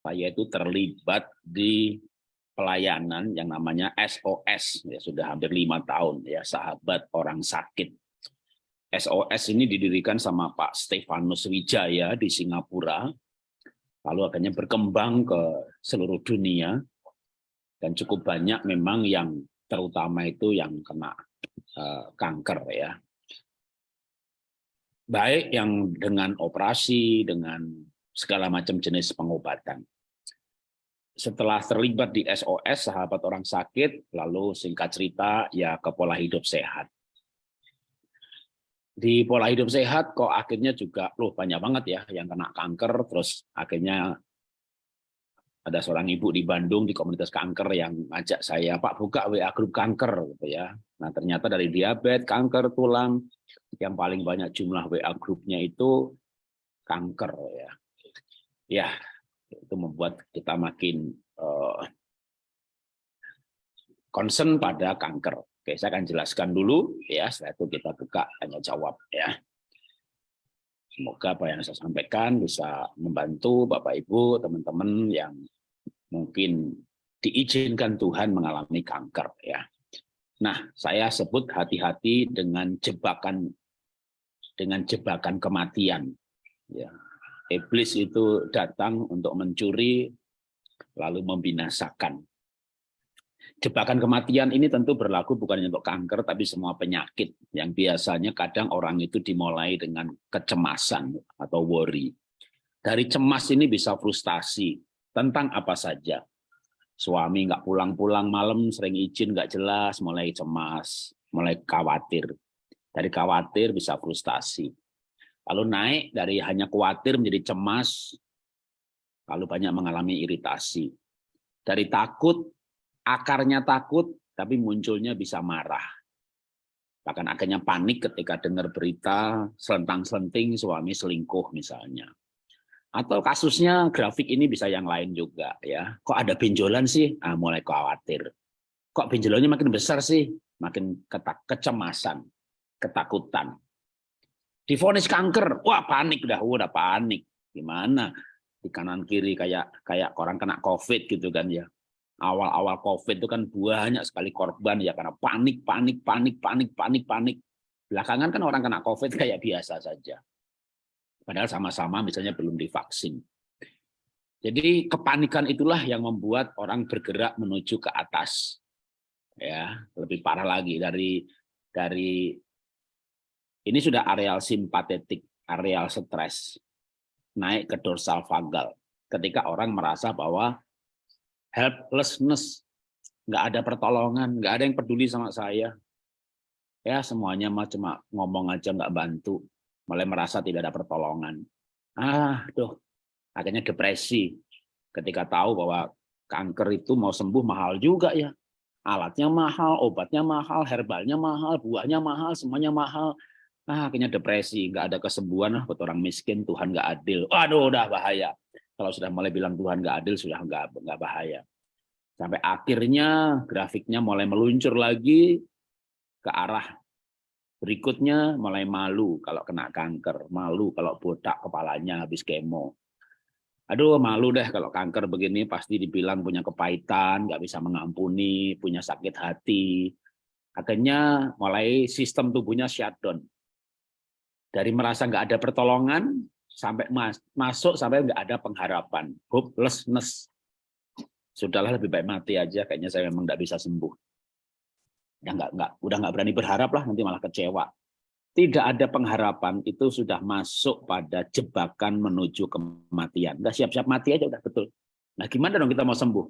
saya itu terlibat di pelayanan yang namanya SOS ya sudah hampir lima tahun ya sahabat orang sakit. SOS ini didirikan sama Pak Stefanus Wijaya di Singapura lalu akhirnya berkembang ke seluruh dunia. Dan cukup banyak memang yang terutama itu yang kena uh, kanker ya. Baik yang dengan operasi dengan segala macam jenis pengobatan. Setelah terlibat di SOS sahabat orang sakit lalu singkat cerita ya ke pola hidup sehat. Di pola hidup sehat kok akhirnya juga loh banyak banget ya yang kena kanker terus akhirnya ada seorang ibu di Bandung di komunitas kanker yang ngajak saya Pak buka WA grup kanker gitu ya. Nah ternyata dari diabetes kanker tulang yang paling banyak jumlah WA grupnya itu kanker ya ya itu membuat kita makin uh, concern pada kanker. Oke, saya akan jelaskan dulu ya, setelah itu kita buka tanya jawab ya. Semoga apa yang saya sampaikan bisa membantu Bapak Ibu, teman-teman yang mungkin diizinkan Tuhan mengalami kanker ya. Nah, saya sebut hati-hati dengan jebakan dengan jebakan kematian. Ya, iblis itu datang untuk mencuri lalu membinasakan. Jebakan kematian ini tentu berlaku bukan hanya untuk kanker tapi semua penyakit yang biasanya kadang orang itu dimulai dengan kecemasan atau worry. Dari cemas ini bisa frustasi tentang apa saja. Suami nggak pulang-pulang malam sering izin nggak jelas, mulai cemas, mulai khawatir. Dari khawatir bisa frustasi Lalu naik dari hanya khawatir menjadi cemas, lalu banyak mengalami iritasi. Dari takut, akarnya takut, tapi munculnya bisa marah. Bahkan akhirnya panik ketika dengar berita selentang-selenting suami selingkuh misalnya. Atau kasusnya grafik ini bisa yang lain juga ya. Kok ada benjolan sih? Ah, mulai khawatir. Kok benjolannya makin besar sih? Makin kecemasan, ketakutan. Difonis kanker, wah panik dah, udah panik. Gimana? Di kanan kiri kayak kayak orang kena COVID gitu kan ya. Awal-awal COVID itu kan banyak sekali korban ya karena panik, panik, panik, panik, panik, panik. Belakangan kan orang kena COVID kayak biasa saja. Padahal sama-sama misalnya belum divaksin. Jadi kepanikan itulah yang membuat orang bergerak menuju ke atas. Ya, lebih parah lagi dari dari ini sudah areal simpatetik, areal stres, naik ke dorsal vagal. Ketika orang merasa bahwa helplessness, nggak ada pertolongan, nggak ada yang peduli sama saya. Ya semuanya mah cuma ngomong aja nggak bantu, mulai merasa tidak ada pertolongan. Ah, tuh, akhirnya depresi. Ketika tahu bahwa kanker itu mau sembuh mahal juga ya. Alatnya mahal, obatnya mahal, herbalnya mahal, buahnya mahal, semuanya mahal ah, akhirnya depresi, nggak ada kesembuhan lah buat orang miskin, Tuhan nggak adil. Waduh, udah bahaya. Kalau sudah mulai bilang Tuhan nggak adil, sudah nggak nggak bahaya. Sampai akhirnya grafiknya mulai meluncur lagi ke arah berikutnya, mulai malu kalau kena kanker, malu kalau botak kepalanya habis kemo. Aduh, malu deh kalau kanker begini pasti dibilang punya kepahitan, nggak bisa mengampuni, punya sakit hati. Akhirnya mulai sistem tubuhnya shutdown dari merasa nggak ada pertolongan sampai mas, masuk sampai nggak ada pengharapan, hopelessness. Sudahlah lebih baik mati aja, kayaknya saya memang nggak bisa sembuh. Ya nggak nggak udah nggak berani berharap lah nanti malah kecewa. Tidak ada pengharapan itu sudah masuk pada jebakan menuju kematian. Nggak siap-siap mati aja udah betul. Nah gimana dong kita mau sembuh?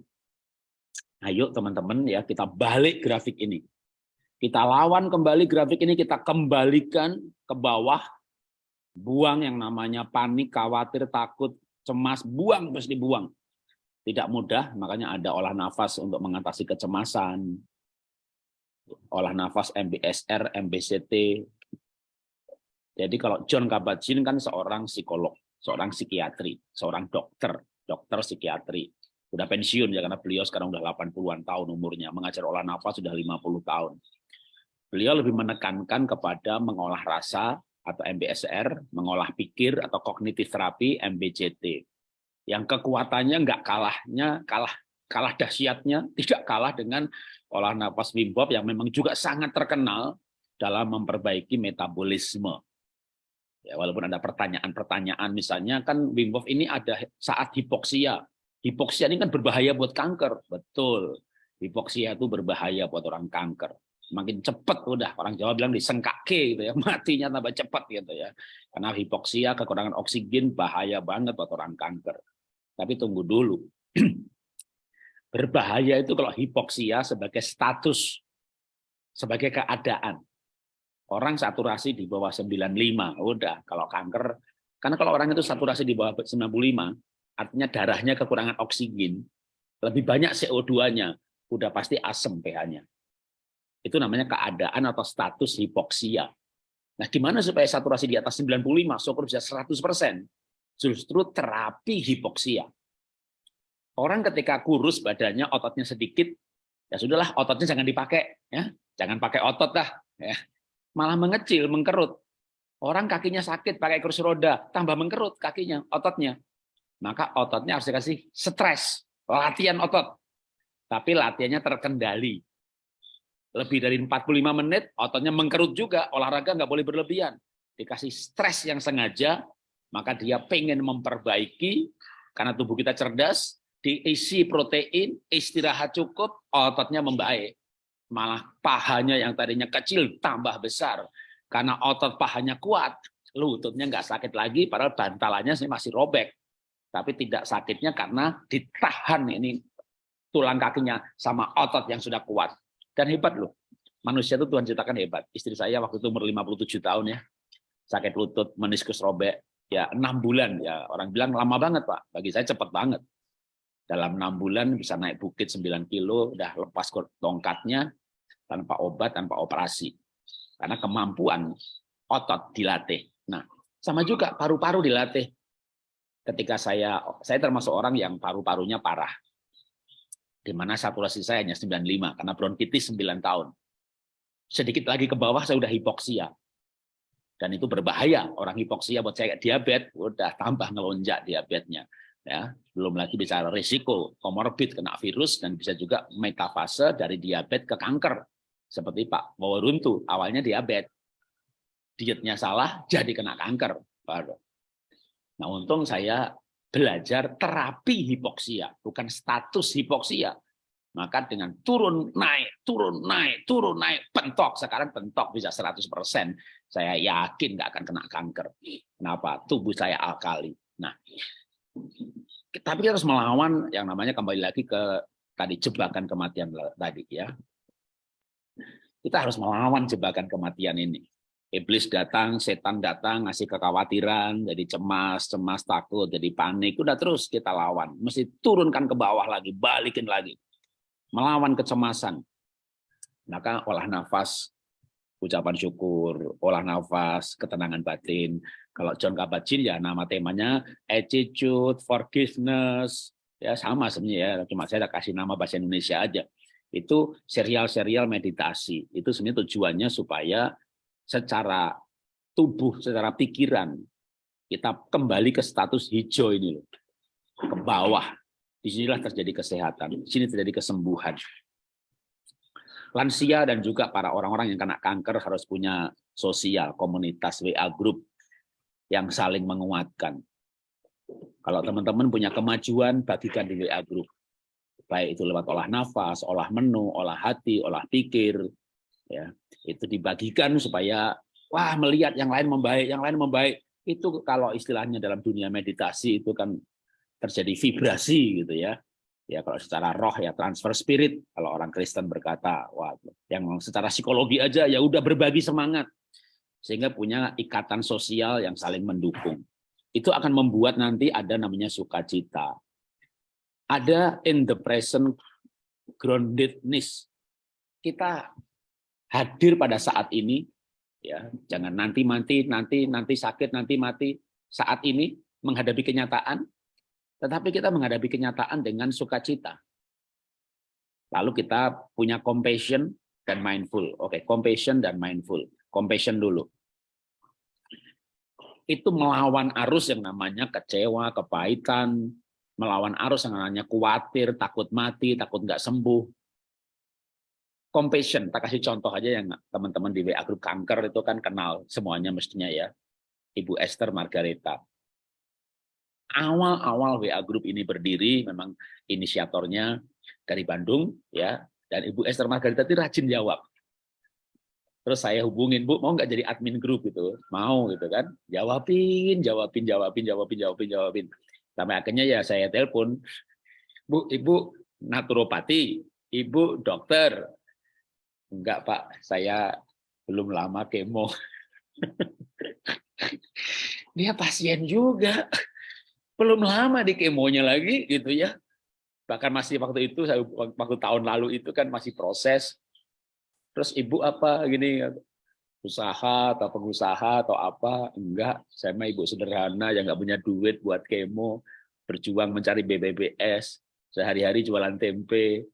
Ayo teman-teman ya kita balik grafik ini. Kita lawan kembali grafik ini, kita kembalikan ke bawah. Buang yang namanya panik, khawatir, takut, cemas, buang terus dibuang. Tidak mudah, makanya ada olah nafas untuk mengatasi kecemasan. Olah nafas MBSR, MBCT. Jadi kalau John Kabat-Zinn kan seorang psikolog, seorang psikiatri, seorang dokter, dokter psikiatri. Sudah pensiun ya karena beliau sekarang udah 80-an tahun umurnya, mengajar olah nafas sudah 50 tahun. Beliau lebih menekankan kepada mengolah rasa atau MBSR, mengolah pikir atau kognitif terapi MBCT. yang kekuatannya nggak kalahnya, kalah kalah dahsyatnya, tidak kalah dengan olah nafas Wim Hof yang memang juga sangat terkenal dalam memperbaiki metabolisme. Ya, walaupun ada pertanyaan-pertanyaan, misalnya kan Wim Hof ini ada saat hipoksia. Hipoksia ini kan berbahaya buat kanker, betul. Hipoksia itu berbahaya buat orang kanker. Semakin cepat udah orang Jawa bilang disengkake gitu ya, matinya tambah cepat gitu ya. Karena hipoksia kekurangan oksigen bahaya banget buat orang kanker. Tapi tunggu dulu. Berbahaya itu kalau hipoksia sebagai status, sebagai keadaan. Orang saturasi di bawah 95, udah kalau kanker, karena kalau orang itu saturasi di bawah 95, artinya darahnya kekurangan oksigen, lebih banyak CO2-nya, udah pasti asam pH-nya. Itu namanya keadaan atau status hipoksia. Nah, gimana supaya saturasi di atas 95, syukur bisa 100%? Justru terapi hipoksia. Orang ketika kurus badannya, ototnya sedikit, ya sudahlah ototnya jangan dipakai, ya jangan pakai otot dah, ya malah mengecil, mengkerut. Orang kakinya sakit pakai kursi roda, tambah mengkerut kakinya, ototnya. Maka ototnya harus dikasih stres, latihan otot. Tapi latihannya terkendali. Lebih dari 45 menit, ototnya mengkerut juga, olahraga nggak boleh berlebihan. Dikasih stres yang sengaja, maka dia pengen memperbaiki, karena tubuh kita cerdas, diisi protein, istirahat cukup, ototnya membaik. Malah pahanya yang tadinya kecil tambah besar. Karena otot pahanya kuat, lututnya nggak sakit lagi, padahal bantalannya masih robek. Tapi tidak sakitnya karena ditahan ini tulang kakinya sama otot yang sudah kuat. Dan hebat loh, manusia itu Tuhan ciptakan hebat. Istri saya waktu itu umur 57 tahun ya, sakit lutut, meniskus robek, ya enam bulan ya orang bilang lama banget pak, bagi saya cepat banget dalam enam bulan bisa naik bukit 9 kilo, udah lepas tongkatnya tanpa obat, tanpa operasi. Karena kemampuan otot dilatih. Nah, sama juga paru-paru dilatih. Ketika saya, saya termasuk orang yang paru-parunya parah. Di mana saturasi saya hanya 95, karena bronkitis 9 tahun. Sedikit lagi ke bawah saya udah hipoksia. Dan itu berbahaya. Orang hipoksia buat saya diabetes, udah tambah ngelonjak diabetesnya ya belum lagi bicara risiko komorbid kena virus dan bisa juga metafase dari diabetes ke kanker seperti Pak Wawaruntu awalnya diabetes dietnya salah jadi kena kanker nah untung saya belajar terapi hipoksia bukan status hipoksia. Maka dengan turun naik turun naik turun naik pentok. Sekarang pentok bisa 100% saya yakin nggak akan kena kanker. Kenapa? Tubuh saya alkali. Nah tapi kita harus melawan yang namanya kembali lagi ke tadi jebakan kematian tadi ya. Kita harus melawan jebakan kematian ini. Iblis datang, setan datang, ngasih kekhawatiran, jadi cemas, cemas, takut, jadi panik. Udah terus kita lawan. Mesti turunkan ke bawah lagi, balikin lagi. Melawan kecemasan. Maka olah nafas, ucapan syukur, olah nafas, ketenangan batin, kalau John Kabat-Zinn ya nama temanya attitude, forgiveness, ya sama sebenarnya ya. Cuma saya kasih nama bahasa Indonesia aja. Itu serial-serial meditasi. Itu sebenarnya tujuannya supaya secara tubuh, secara pikiran kita kembali ke status hijau ini loh. Ke bawah. Di sinilah terjadi kesehatan. Di sini terjadi kesembuhan. Lansia dan juga para orang-orang yang kena kanker harus punya sosial, komunitas, WA group, yang saling menguatkan. Kalau teman-teman punya kemajuan, bagikan di WA Group. Baik itu lewat olah nafas, olah menu, olah hati, olah pikir. Ya Itu dibagikan supaya, wah melihat yang lain membaik, yang lain membaik. Itu kalau istilahnya dalam dunia meditasi itu kan terjadi vibrasi gitu ya. Ya kalau secara roh ya transfer spirit. Kalau orang Kristen berkata, wah yang secara psikologi aja ya udah berbagi semangat sehingga punya ikatan sosial yang saling mendukung. Itu akan membuat nanti ada namanya sukacita. Ada in the present groundedness. Kita hadir pada saat ini, ya jangan nanti mati, nanti nanti sakit, nanti mati. Saat ini menghadapi kenyataan, tetapi kita menghadapi kenyataan dengan sukacita. Lalu kita punya compassion dan mindful. Oke, okay, compassion dan mindful compassion dulu. Itu melawan arus yang namanya kecewa, kepahitan, melawan arus yang namanya khawatir, takut mati, takut nggak sembuh. Compassion, tak kasih contoh aja yang teman-teman di WA grup kanker itu kan kenal semuanya mestinya ya. Ibu Esther Margareta. Awal-awal WA grup ini berdiri, memang inisiatornya dari Bandung ya, dan Ibu Esther Margareta itu rajin jawab. Terus saya hubungin, Bu, mau nggak jadi admin grup gitu? Mau gitu kan. Jawabin, jawabin, jawabin, jawabin, jawabin, jawabin. Sampai akhirnya ya saya telepon, Bu, Ibu naturopati, Ibu dokter. Enggak, Pak, saya belum lama kemo. Dia pasien juga. Belum lama di kemonya lagi gitu ya. Bahkan masih waktu itu, waktu tahun lalu itu kan masih proses. Terus ibu apa gini, usaha atau pengusaha atau apa enggak saya mah ibu sederhana yang nggak punya duit buat kemo berjuang mencari BBBS sehari-hari jualan tempe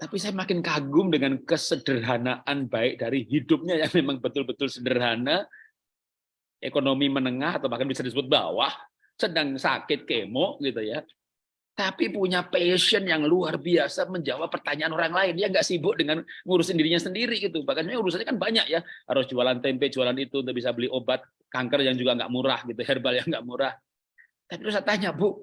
tapi saya makin kagum dengan kesederhanaan baik dari hidupnya yang memang betul-betul sederhana ekonomi menengah atau bahkan bisa disebut bawah sedang sakit kemo gitu ya tapi punya passion yang luar biasa menjawab pertanyaan orang lain. Dia nggak sibuk dengan ngurusin dirinya sendiri gitu. Bahkan urusannya kan banyak ya. Harus jualan tempe, jualan itu untuk bisa beli obat kanker yang juga nggak murah gitu, herbal yang nggak murah. Tapi terus saya tanya, Bu,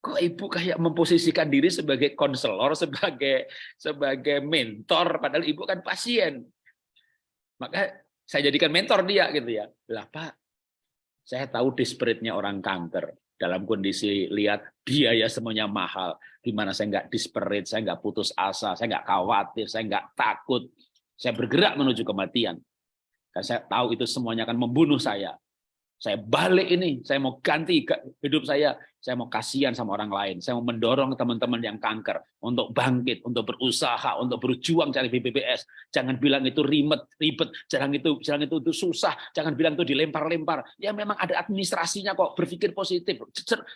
kok ibu kayak memposisikan diri sebagai konselor, sebagai sebagai mentor, padahal ibu kan pasien. Maka saya jadikan mentor dia gitu ya. Lah Pak, saya tahu desperate-nya orang kanker dalam kondisi lihat biaya semuanya mahal, gimana saya nggak disperit, saya nggak putus asa, saya nggak khawatir, saya nggak takut, saya bergerak menuju kematian. Karena saya tahu itu semuanya akan membunuh saya. Saya balik ini, saya mau ganti hidup saya, saya mau kasihan sama orang lain, saya mau mendorong teman-teman yang kanker untuk bangkit, untuk berusaha, untuk berjuang cari BPBS. Jangan bilang itu ribet, ribet, jangan itu, jangan itu, itu susah, jangan bilang itu dilempar-lempar. Ya memang ada administrasinya kok, berpikir positif,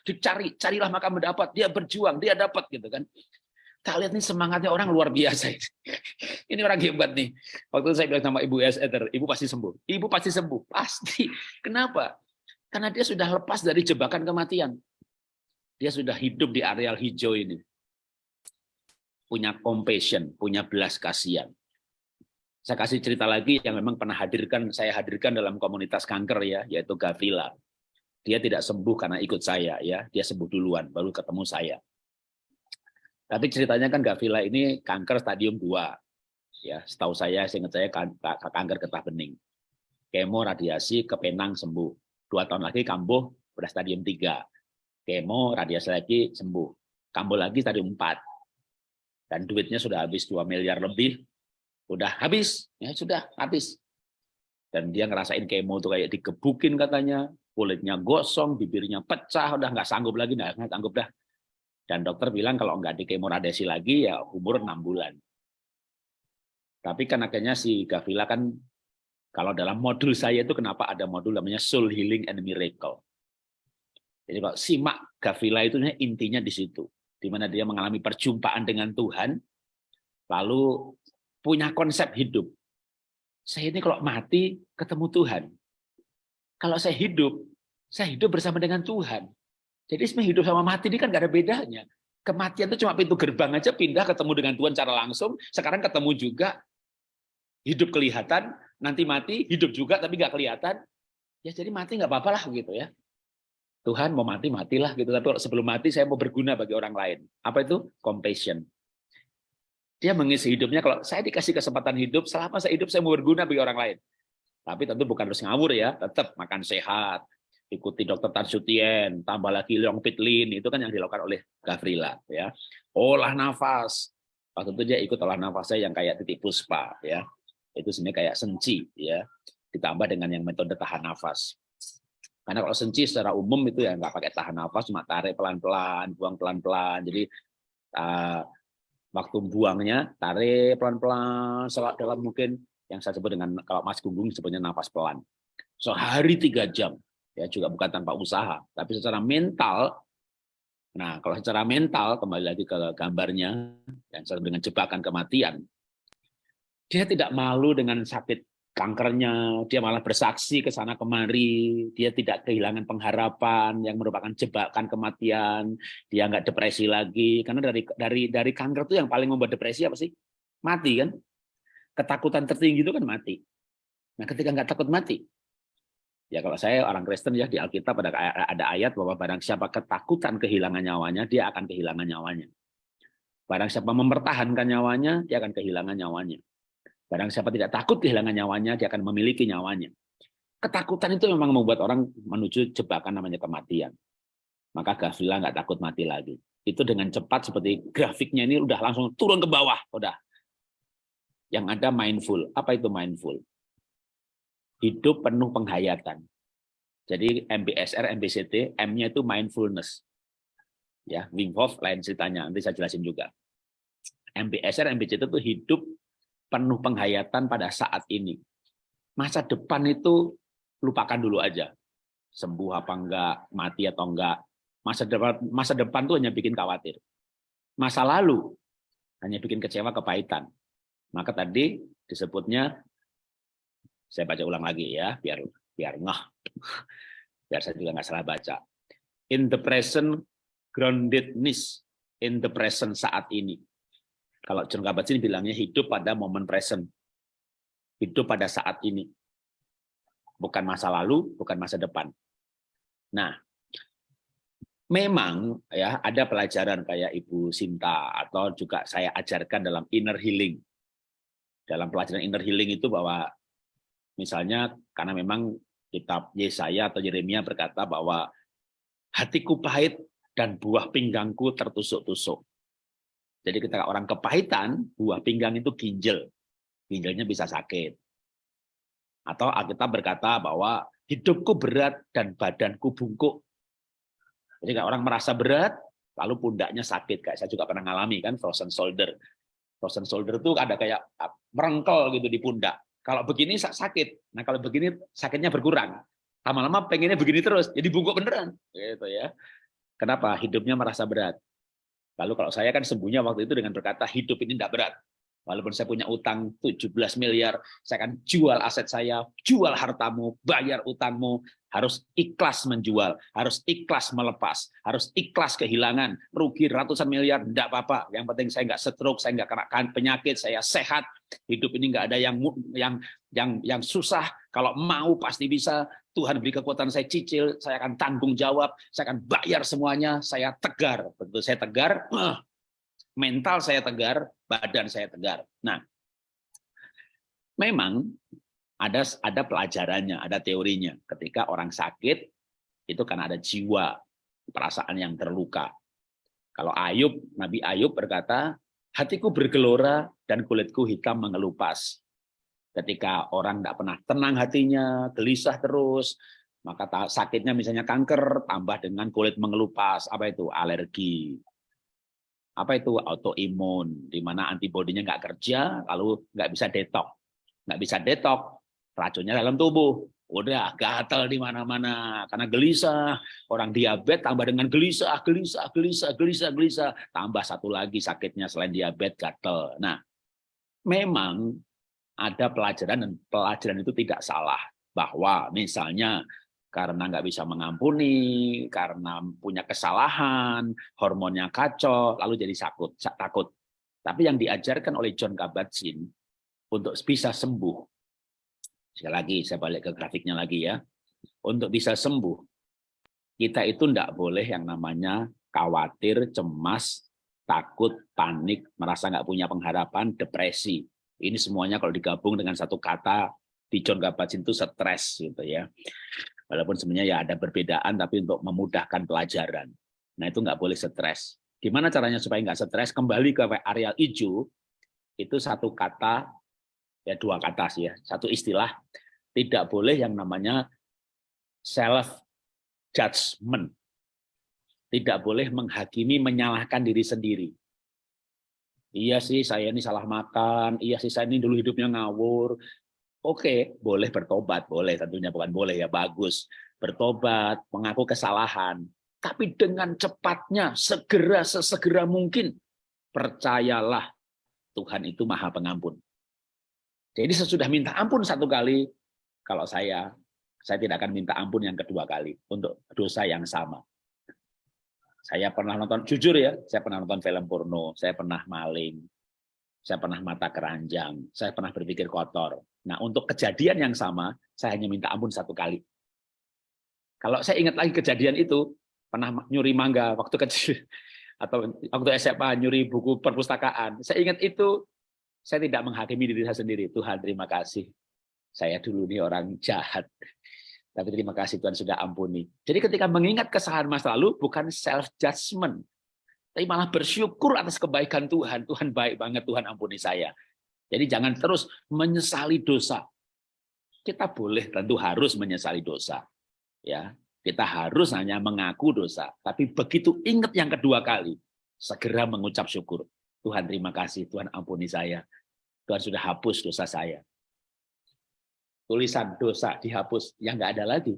dicari, carilah maka mendapat, dia berjuang, dia dapat gitu kan. Tak lihat nih semangatnya orang luar biasa. Ini orang hebat nih. Waktu itu saya bilang sama Ibu S. Ether, Ibu pasti sembuh. Ibu pasti sembuh. Pasti. Kenapa? Karena dia sudah lepas dari jebakan kematian. Dia sudah hidup di areal hijau ini. Punya compassion, punya belas kasihan. Saya kasih cerita lagi yang memang pernah hadirkan, saya hadirkan dalam komunitas kanker ya, yaitu Gavila. Dia tidak sembuh karena ikut saya ya, dia sembuh duluan, baru ketemu saya tapi ceritanya kan Gavila ini kanker stadium 2. Ya, setahu saya, seingat saya kan, kanker getah bening. Kemo, radiasi, kepenang sembuh. Dua tahun lagi kambuh, udah stadium 3. Kemo, radiasi lagi sembuh. Kambuh lagi stadium 4. Dan duitnya sudah habis 2 miliar lebih. Udah habis, ya sudah habis. Dan dia ngerasain kemo tuh kayak digebukin katanya, kulitnya gosong, bibirnya pecah, udah nggak sanggup lagi, nggak sanggup dah dan dokter bilang kalau nggak di kemoradesi lagi ya umur enam bulan. Tapi kan akhirnya si Gavila kan kalau dalam modul saya itu kenapa ada modul namanya Soul Healing and Miracle. Jadi kalau simak Gavila itu intinya di situ, di mana dia mengalami perjumpaan dengan Tuhan, lalu punya konsep hidup. Saya ini kalau mati ketemu Tuhan. Kalau saya hidup, saya hidup bersama dengan Tuhan. Jadi hidup sama mati ini kan gak ada bedanya. Kematian itu cuma pintu gerbang aja pindah ketemu dengan Tuhan secara langsung. Sekarang ketemu juga hidup kelihatan, nanti mati, hidup juga tapi nggak kelihatan. Ya jadi mati nggak apa-apa lah gitu ya. Tuhan mau mati matilah gitu. Tapi sebelum mati saya mau berguna bagi orang lain. Apa itu? Compassion. Dia mengisi hidupnya kalau saya dikasih kesempatan hidup, selama saya hidup saya mau berguna bagi orang lain. Tapi tentu bukan harus ngawur ya, tetap makan sehat, ikuti dokter Tan Sutien, tambah lagi Leong Pitlin, itu kan yang dilakukan oleh Gavrila. ya Olah nafas. Waktu itu dia ikut olah nafasnya yang kayak titik puspa. ya Itu sebenarnya kayak senci. ya Ditambah dengan yang metode tahan nafas. Karena kalau senci secara umum itu ya nggak pakai tahan nafas, cuma tarik pelan-pelan, buang pelan-pelan. Jadi uh, waktu buangnya tarik pelan-pelan, selak dalam mungkin yang saya sebut dengan kalau Mas Gunggung sebutnya nafas pelan. Sehari tiga jam ya juga bukan tanpa usaha, tapi secara mental. Nah, kalau secara mental kembali lagi ke gambarnya yang dengan jebakan kematian, dia tidak malu dengan sakit kankernya, dia malah bersaksi ke sana kemari, dia tidak kehilangan pengharapan yang merupakan jebakan kematian, dia nggak depresi lagi, karena dari dari dari kanker itu yang paling membuat depresi apa sih? Mati kan? Ketakutan tertinggi itu kan mati. Nah, ketika nggak takut mati, ya kalau saya orang Kristen ya di Alkitab ada ada ayat bahwa barang siapa ketakutan kehilangan nyawanya, dia akan kehilangan nyawanya. Barang siapa mempertahankan nyawanya, dia akan kehilangan nyawanya. Barang siapa tidak takut kehilangan nyawanya, dia akan memiliki nyawanya. Ketakutan itu memang membuat orang menuju jebakan namanya kematian. Maka Gavila nggak takut mati lagi. Itu dengan cepat seperti grafiknya ini udah langsung turun ke bawah. Udah. Yang ada mindful. Apa itu mindful? Hidup penuh penghayatan. Jadi MBSR, MBCT, M-nya itu mindfulness. Ya Wim Hof lain ceritanya nanti saya jelasin juga. MBSR MBC itu hidup penuh penghayatan pada saat ini. Masa depan itu lupakan dulu aja. Sembuh apa enggak mati atau enggak. Masa depan masa depan tuh hanya bikin khawatir. Masa lalu hanya bikin kecewa kepahitan. Maka tadi disebutnya saya baca ulang lagi ya biar biar ngah biar saya juga nggak salah baca in the present groundedness in the present saat ini. Kalau John Kabat-Zinn bilangnya hidup pada momen present. Hidup pada saat ini. Bukan masa lalu, bukan masa depan. Nah, memang ya ada pelajaran kayak Ibu Sinta atau juga saya ajarkan dalam inner healing. Dalam pelajaran inner healing itu bahwa misalnya karena memang kitab Yesaya atau Yeremia berkata bahwa hatiku pahit dan buah pinggangku tertusuk-tusuk. Jadi ketika orang kepahitan, buah pinggang itu ginjal. Ginjalnya bisa sakit. Atau Alkitab berkata bahwa hidupku berat dan badanku bungkuk. Jadi kalau orang merasa berat, lalu pundaknya sakit. Kayak saya juga pernah ngalami kan, frozen shoulder. Frozen shoulder itu ada kayak ah, merengkel gitu di pundak. Kalau begini sakit. Nah kalau begini sakitnya berkurang. Lama-lama pengennya begini terus, jadi bungkuk beneran. Gitu ya. Kenapa? Hidupnya merasa berat. Lalu kalau saya kan sembuhnya waktu itu dengan berkata hidup ini tidak berat. Walaupun saya punya utang 17 miliar, saya akan jual aset saya, jual hartamu, bayar utangmu, harus ikhlas menjual, harus ikhlas melepas, harus ikhlas kehilangan, rugi ratusan miliar, tidak apa-apa. Yang penting saya nggak stroke, saya nggak kena penyakit, saya sehat, hidup ini nggak ada yang yang yang yang susah. Kalau mau pasti bisa. Tuhan beri kekuatan saya cicil, saya akan tanggung jawab, saya akan bayar semuanya, saya tegar. Betul saya tegar, mental saya tegar, badan saya tegar. Nah, memang ada ada pelajarannya, ada teorinya. Ketika orang sakit itu karena ada jiwa, perasaan yang terluka. Kalau Ayub, Nabi Ayub berkata, hatiku bergelora dan kulitku hitam mengelupas. Ketika orang tidak pernah tenang hatinya, gelisah terus, maka sakitnya misalnya kanker, tambah dengan kulit mengelupas. Apa itu? Alergi. Apa itu? Autoimun, di mana antibodinya nggak kerja, lalu nggak bisa detok. Nggak bisa detok, racunnya dalam tubuh. Udah gatal di mana-mana karena gelisah. Orang diabetes tambah dengan gelisah, gelisah, gelisah, gelisah, gelisah. Tambah satu lagi sakitnya selain diabetes gatal. Nah, memang ada pelajaran dan pelajaran itu tidak salah bahwa misalnya karena nggak bisa mengampuni, karena punya kesalahan, hormonnya kacau, lalu jadi sakut, takut. Tapi yang diajarkan oleh John Kabat-Zinn untuk bisa sembuh, sekali lagi saya balik ke grafiknya lagi ya, untuk bisa sembuh, kita itu tidak boleh yang namanya khawatir, cemas, takut, panik, merasa nggak punya pengharapan, depresi. Ini semuanya kalau digabung dengan satu kata di John Kabat-Zinn itu stres gitu ya. Walaupun sebenarnya ya ada perbedaan tapi untuk memudahkan pelajaran. Nah itu nggak boleh stres. Gimana caranya supaya nggak stres? Kembali ke area hijau itu satu kata ya dua kata sih ya satu istilah tidak boleh yang namanya self judgment tidak boleh menghakimi menyalahkan diri sendiri iya sih saya ini salah makan, iya sih saya ini dulu hidupnya ngawur. Oke, boleh bertobat, boleh tentunya bukan boleh ya, bagus. Bertobat, mengaku kesalahan. Tapi dengan cepatnya, segera, sesegera mungkin, percayalah Tuhan itu maha pengampun. Jadi sesudah minta ampun satu kali, kalau saya, saya tidak akan minta ampun yang kedua kali untuk dosa yang sama. Saya pernah nonton, jujur ya, saya pernah nonton film porno, saya pernah maling, saya pernah mata keranjang, saya pernah berpikir kotor. Nah, untuk kejadian yang sama, saya hanya minta ampun satu kali. Kalau saya ingat lagi kejadian itu, pernah nyuri mangga waktu kecil, atau waktu SMA nyuri buku perpustakaan, saya ingat itu saya tidak menghakimi diri saya sendiri. Tuhan terima kasih. Saya dulu ini orang jahat. Tapi terima kasih Tuhan sudah ampuni. Jadi ketika mengingat kesalahan masa lalu, bukan self-judgment. Tapi malah bersyukur atas kebaikan Tuhan. Tuhan baik banget, Tuhan ampuni saya. Jadi jangan terus menyesali dosa. Kita boleh tentu harus menyesali dosa. ya Kita harus hanya mengaku dosa. Tapi begitu ingat yang kedua kali, segera mengucap syukur. Tuhan terima kasih, Tuhan ampuni saya. Tuhan sudah hapus dosa saya. Tulisan dosa dihapus, yang nggak ada lagi.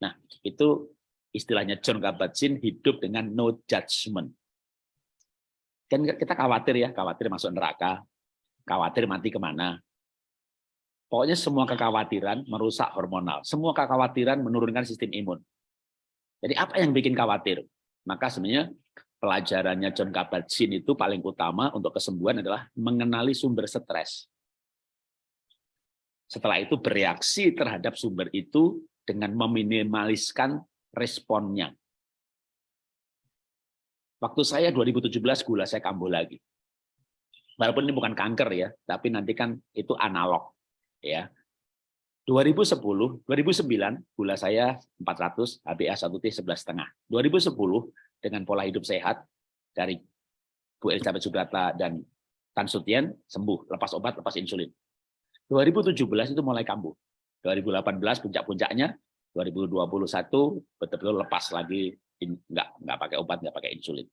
Nah, itu istilahnya John Kabat-Zinn hidup dengan no judgment. Kan kita khawatir ya, khawatir masuk neraka, khawatir mati ke mana. Pokoknya semua kekhawatiran merusak hormonal. Semua kekhawatiran menurunkan sistem imun. Jadi apa yang bikin khawatir? Maka sebenarnya pelajarannya John Kabat-Zinn itu paling utama untuk kesembuhan adalah mengenali sumber stres. Setelah itu bereaksi terhadap sumber itu dengan meminimaliskan responnya. Waktu saya 2017 gula saya kambuh lagi. Walaupun ini bukan kanker ya, tapi nanti kan itu analog ya. 2010, 2009 gula saya 400, HbA1c 11,5. 2010 dengan pola hidup sehat dari Bu Elizabeth Subrata dan Tan Sutien sembuh, lepas obat, lepas insulin. 2017 itu mulai kambuh. 2018 puncak-puncaknya, 2021 betul-betul lepas lagi, nggak nggak pakai obat, nggak pakai insulin.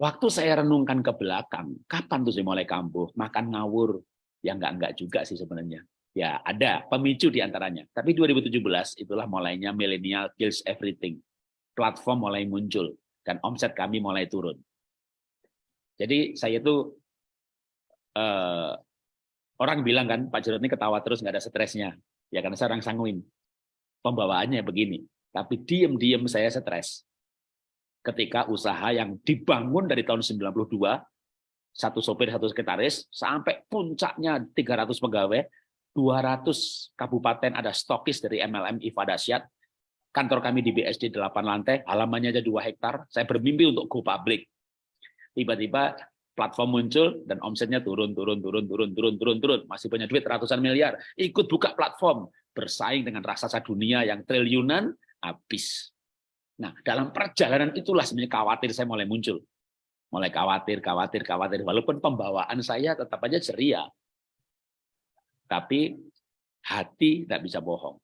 Waktu saya renungkan ke belakang, kapan tuh saya mulai kambuh? Makan ngawur, ya nggak nggak juga sih sebenarnya. Ya ada pemicu di antaranya. Tapi 2017 itulah mulainya millennial kills everything platform mulai muncul dan omset kami mulai turun. Jadi saya itu eh, orang bilang kan Pak Jarod ini ketawa terus nggak ada stresnya, ya karena saya orang sanguin. Pembawaannya begini, tapi diem-diem saya stres. Ketika usaha yang dibangun dari tahun 92, satu sopir, satu sekretaris, sampai puncaknya 300 pegawai, 200 kabupaten ada stokis dari MLM Iva Dasyat, kantor kami di BSD 8 lantai, halamannya aja 2 hektar, saya bermimpi untuk go public. Tiba-tiba platform muncul dan omsetnya turun, turun, turun, turun, turun, turun, turun. Masih punya duit ratusan miliar. Ikut buka platform, bersaing dengan raksasa dunia yang triliunan, habis. Nah, dalam perjalanan itulah sebenarnya khawatir saya mulai muncul. Mulai khawatir, khawatir, khawatir. Walaupun pembawaan saya tetap aja ceria. Tapi hati tidak bisa bohong.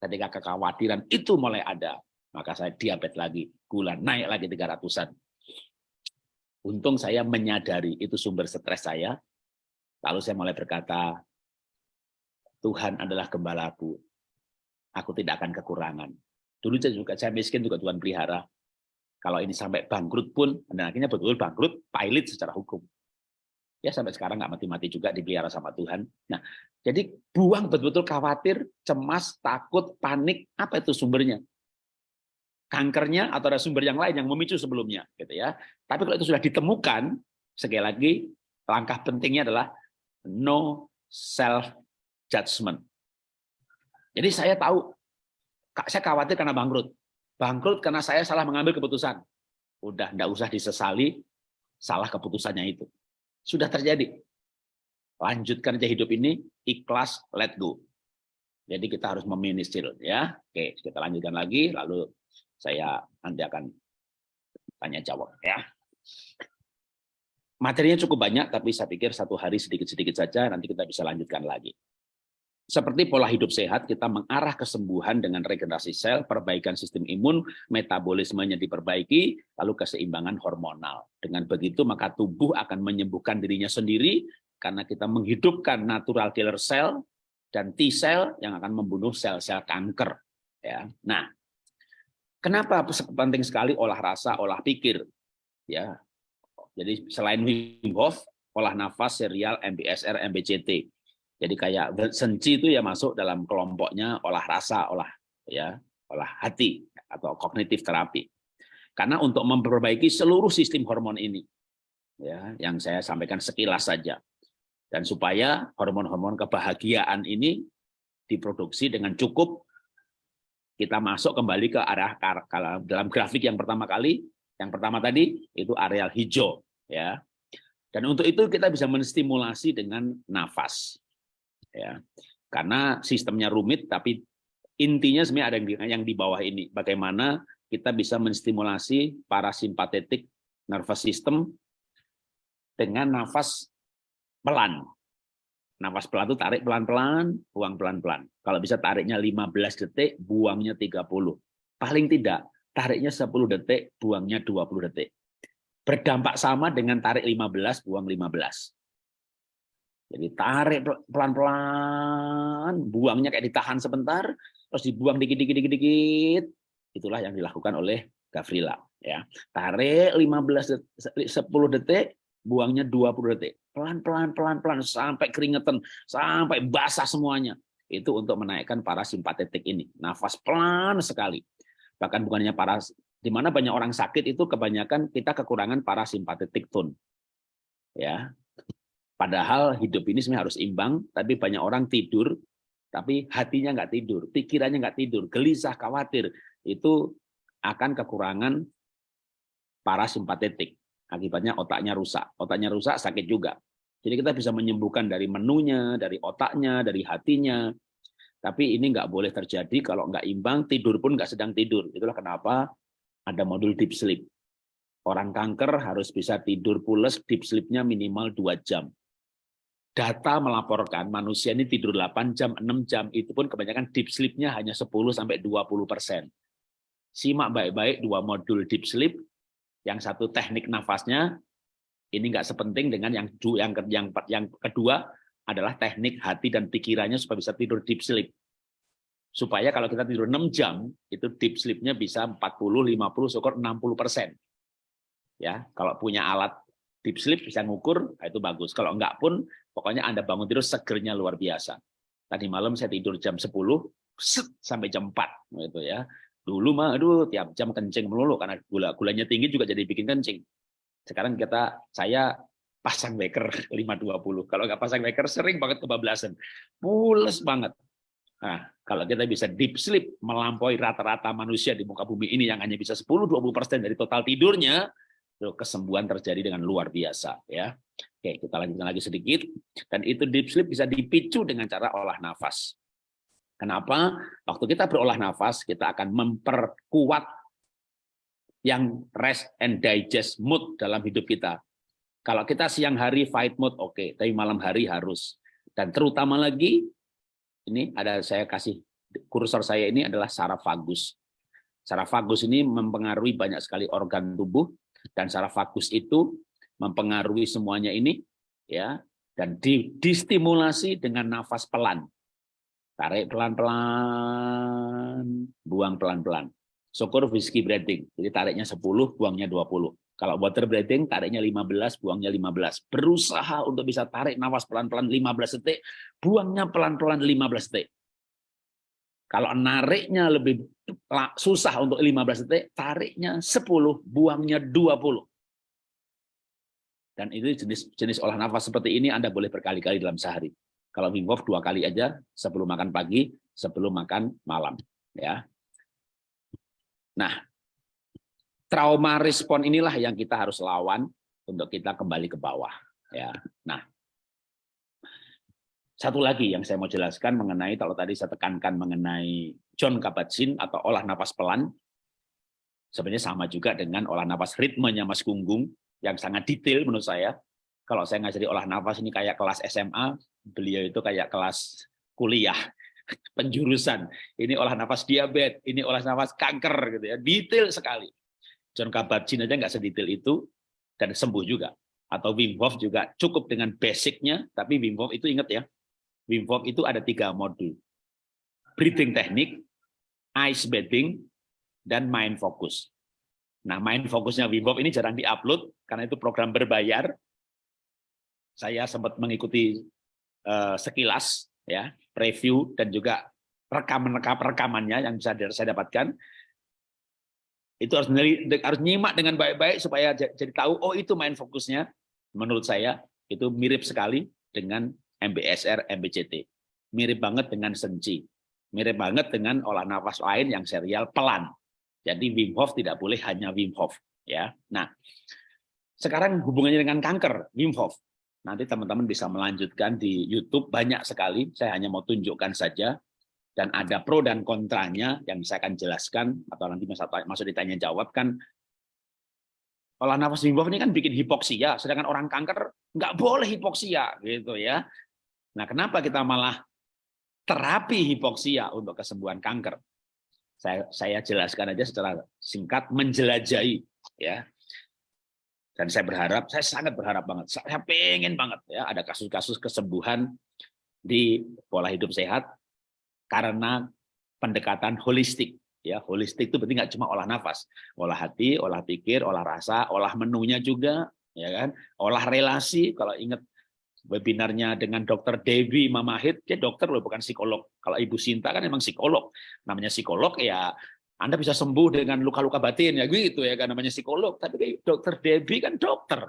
Ketika kekhawatiran itu mulai ada, maka saya diabetes lagi, gula naik lagi 300-an. Untung saya menyadari itu sumber stres saya, lalu saya mulai berkata, Tuhan adalah gembalaku, aku tidak akan kekurangan. Dulu saya juga saya miskin juga Tuhan pelihara. Kalau ini sampai bangkrut pun, dan akhirnya betul-betul bangkrut, pilot secara hukum ya sampai sekarang nggak mati-mati juga dipelihara sama Tuhan. Nah, jadi buang betul-betul khawatir, cemas, takut, panik, apa itu sumbernya? Kankernya atau ada sumber yang lain yang memicu sebelumnya, gitu ya. Tapi kalau itu sudah ditemukan, sekali lagi langkah pentingnya adalah no self judgment. Jadi saya tahu, saya khawatir karena bangkrut. Bangkrut karena saya salah mengambil keputusan. Udah, enggak usah disesali, salah keputusannya itu. Sudah terjadi. Lanjutkan aja hidup ini, ikhlas, let go. Jadi kita harus meministir ya. Oke, kita lanjutkan lagi lalu saya nanti akan tanya jawab ya. Materinya cukup banyak tapi saya pikir satu hari sedikit-sedikit saja nanti kita bisa lanjutkan lagi. Seperti pola hidup sehat, kita mengarah kesembuhan dengan regenerasi sel, perbaikan sistem imun, metabolismenya diperbaiki, lalu keseimbangan hormonal. Dengan begitu, maka tubuh akan menyembuhkan dirinya sendiri, karena kita menghidupkan natural killer cell dan T cell yang akan membunuh sel-sel kanker. Ya, nah, kenapa penting sekali olah rasa, olah pikir? Ya, jadi selain Wim Hof, olah nafas serial MBSR MBCT. Jadi kayak senci itu ya masuk dalam kelompoknya olah rasa, olah ya, olah hati atau kognitif terapi. Karena untuk memperbaiki seluruh sistem hormon ini, ya, yang saya sampaikan sekilas saja, dan supaya hormon-hormon kebahagiaan ini diproduksi dengan cukup, kita masuk kembali ke arah dalam grafik yang pertama kali, yang pertama tadi itu areal hijau, ya. Dan untuk itu kita bisa menstimulasi dengan nafas, ya. Karena sistemnya rumit, tapi intinya sebenarnya ada yang di bawah ini. Bagaimana kita bisa menstimulasi parasimpatetik nervous system dengan nafas pelan. Nafas pelan itu tarik pelan-pelan, buang pelan-pelan. Kalau bisa tariknya 15 detik, buangnya 30. Paling tidak, tariknya 10 detik, buangnya 20 detik. Berdampak sama dengan tarik 15, buang 15. Jadi tarik pelan-pelan, buangnya kayak ditahan sebentar, terus dibuang dikit-dikit-dikit, Itulah yang dilakukan oleh Gavrila. Ya, tarik 15 detik, 10 detik, buangnya 20 detik. Pelan-pelan, pelan-pelan sampai keringetan, sampai basah semuanya. Itu untuk menaikkan parasimpatetik ini. Nafas pelan sekali. Bahkan bukannya para di mana banyak orang sakit itu kebanyakan kita kekurangan parasimpatetik tone. Ya. Padahal hidup ini sebenarnya harus imbang, tapi banyak orang tidur tapi hatinya nggak tidur, pikirannya nggak tidur, gelisah, khawatir, itu akan kekurangan parasimpatetik. Akibatnya otaknya rusak. Otaknya rusak sakit juga. Jadi kita bisa menyembuhkan dari menunya, dari otaknya, dari hatinya. Tapi ini nggak boleh terjadi kalau nggak imbang, tidur pun nggak sedang tidur. Itulah kenapa ada modul deep sleep. Orang kanker harus bisa tidur pules, deep sleep-nya minimal 2 jam data melaporkan manusia ini tidur 8 jam, 6 jam, itu pun kebanyakan deep sleep-nya hanya 10 sampai 20 persen. Simak baik-baik dua modul deep sleep, yang satu teknik nafasnya, ini nggak sepenting dengan yang yang yang yang kedua adalah teknik hati dan pikirannya supaya bisa tidur deep sleep. Supaya kalau kita tidur 6 jam, itu deep sleep-nya bisa 40, 50, syukur 60 persen. Ya, kalau punya alat deep sleep bisa ngukur, nah itu bagus. Kalau enggak pun, pokoknya Anda bangun tidur segernya luar biasa. Tadi malam saya tidur jam 10, set, sampai jam 4. Gitu ya. Dulu mah, aduh, tiap jam kencing melulu, karena gula gulanya tinggi juga jadi bikin kencing. Sekarang kita, saya pasang waker 520. Kalau nggak pasang waker, sering banget kebablasan. Pules banget. Nah, kalau kita bisa deep sleep, melampaui rata-rata manusia di muka bumi ini yang hanya bisa 10-20% dari total tidurnya, kesembuhan terjadi dengan luar biasa ya. Oke, kita lanjutkan lagi sedikit. Dan itu deep sleep bisa dipicu dengan cara olah nafas. Kenapa? Waktu kita berolah nafas, kita akan memperkuat yang rest and digest mood dalam hidup kita. Kalau kita siang hari fight mood, oke, okay. tapi malam hari harus. Dan terutama lagi, ini ada saya kasih kursor saya ini adalah saraf vagus. Saraf vagus ini mempengaruhi banyak sekali organ tubuh, dan secara vagus itu mempengaruhi semuanya ini ya dan di, distimulasi dengan nafas pelan. Tarik pelan-pelan buang pelan-pelan. Syukur whiskey breathing jadi tariknya 10 buangnya 20 kalau water breathing tariknya 15 buangnya 15 berusaha untuk bisa tarik nafas pelan-pelan 15 detik buangnya pelan-pelan 15 detik. Kalau nariknya lebih susah untuk 15 detik, tariknya 10, buangnya 20. Dan itu jenis jenis olah nafas seperti ini Anda boleh berkali-kali dalam sehari. Kalau Wim Hof dua kali aja sebelum makan pagi, sebelum makan malam. Ya. Nah, trauma respon inilah yang kita harus lawan untuk kita kembali ke bawah. Ya. Nah, satu lagi yang saya mau jelaskan mengenai, kalau tadi saya tekankan mengenai John Kabat-Zinn atau olah napas pelan, sebenarnya sama juga dengan olah napas ritmenya Mas Gunggung, yang sangat detail menurut saya. Kalau saya ngajari olah nafas ini kayak kelas SMA, beliau itu kayak kelas kuliah, penjurusan. Ini olah nafas diabetes, ini olah nafas kanker, gitu ya, detail sekali. John Kabat-Zinn aja nggak sedetail itu, dan sembuh juga. Atau Wim Hof juga cukup dengan basicnya, tapi Wim Hof itu ingat ya, Wim Hof itu ada tiga modul. Breathing teknik, ice bathing, dan mind focus. Nah, mind fokusnya Wim ini jarang diupload karena itu program berbayar. saya sempat mengikuti uh, sekilas ya preview dan juga rekaman rekamannya yang bisa saya dapatkan. Itu harus harus nyimak dengan baik-baik supaya jadi tahu oh itu main fokusnya. Menurut saya itu mirip sekali dengan MBSR MBCT mirip banget dengan senci mirip banget dengan olah nafas lain yang serial pelan jadi Wim Hof tidak boleh hanya Wim Hof ya. Nah sekarang hubungannya dengan kanker Wim Hof. Nanti teman-teman bisa melanjutkan di YouTube banyak sekali. Saya hanya mau tunjukkan saja. Dan ada pro dan kontranya yang saya akan jelaskan atau nanti masuk ditanya jawab kan olah nafas Wim ini kan bikin hipoksia sedangkan orang kanker nggak boleh hipoksia gitu ya. Nah kenapa kita malah terapi hipoksia untuk kesembuhan kanker saya saya jelaskan aja secara singkat menjelajahi ya dan saya berharap saya sangat berharap banget saya pengen banget ya ada kasus-kasus kesembuhan di pola hidup sehat karena pendekatan holistik. Ya, holistik itu berarti nggak cuma olah nafas, olah hati, olah pikir, olah rasa, olah menunya juga, ya kan? Olah relasi. Kalau ingat webinarnya dengan Dokter Dewi Mamahit, dia dokter loh bukan psikolog. Kalau Ibu Sinta kan emang psikolog. Namanya psikolog ya anda bisa sembuh dengan luka-luka batin ya gitu ya kan namanya psikolog. Tapi Dokter Dewi kan dokter.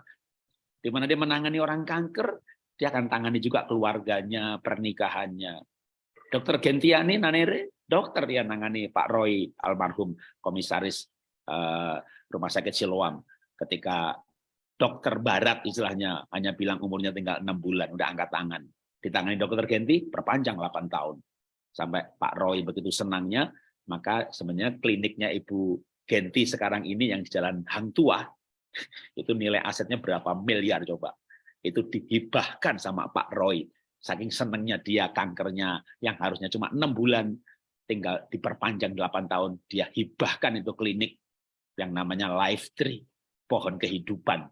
Di mana dia menangani orang kanker, dia akan tangani juga keluarganya, pernikahannya, Dokter Gentiani Nanere, dokter yang nangani Pak Roy almarhum komisaris uh, Rumah Sakit Siloam ketika dokter barat istilahnya hanya bilang umurnya tinggal enam bulan udah angkat tangan. Ditangani dokter Genti perpanjang 8 tahun. Sampai Pak Roy begitu senangnya maka sebenarnya kliniknya Ibu Genti sekarang ini yang di Jalan Hang Tua itu nilai asetnya berapa miliar coba. Itu dihibahkan sama Pak Roy. Saking senangnya dia kankernya yang harusnya cuma enam bulan, tinggal diperpanjang 8 tahun, dia hibahkan itu klinik yang namanya Life Tree, pohon kehidupan.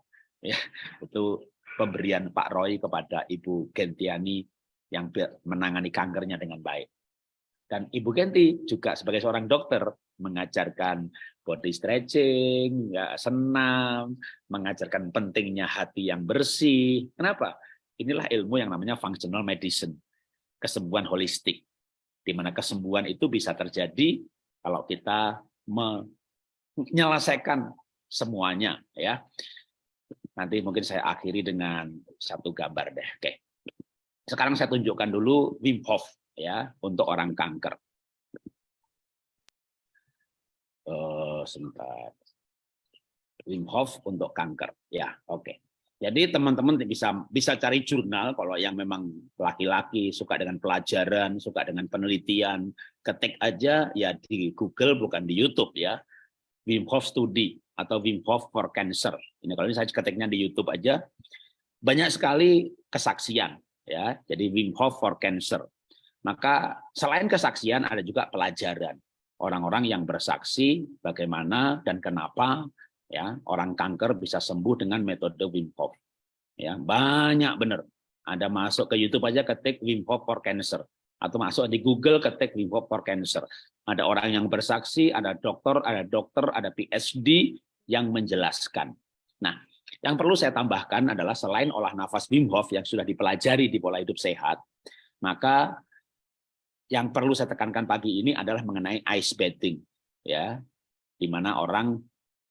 Ya, itu pemberian Pak Roy kepada Ibu Gentiani yang menangani kankernya dengan baik. Dan Ibu Genti juga sebagai seorang dokter mengajarkan body stretching, ya, senam, mengajarkan pentingnya hati yang bersih. Kenapa? Inilah ilmu yang namanya functional medicine, kesembuhan holistik. Di mana kesembuhan itu bisa terjadi kalau kita menyelesaikan semuanya ya. Nanti mungkin saya akhiri dengan satu gambar deh. Oke. Sekarang saya tunjukkan dulu Wim Hof ya untuk orang kanker. Uh, sebentar. Wim Hof untuk kanker. Ya, oke. Jadi teman-teman bisa bisa cari jurnal kalau yang memang laki-laki suka dengan pelajaran, suka dengan penelitian, ketik aja ya di Google bukan di YouTube ya. Wim Hof Study atau Wim Hof for Cancer. Ini kalau ini saya ketiknya di YouTube aja banyak sekali kesaksian ya. Jadi Wim Hof for Cancer. Maka selain kesaksian ada juga pelajaran. Orang-orang yang bersaksi bagaimana dan kenapa ya orang kanker bisa sembuh dengan metode Wim Hof ya banyak benar ada masuk ke YouTube aja ketik Wim Hof for Cancer atau masuk di Google ketik Hof for Cancer ada orang yang bersaksi ada dokter ada dokter ada PhD yang menjelaskan nah yang perlu saya tambahkan adalah selain olah nafas Wim Hof yang sudah dipelajari di pola hidup sehat maka yang perlu saya tekankan pagi ini adalah mengenai ice bathing ya di mana orang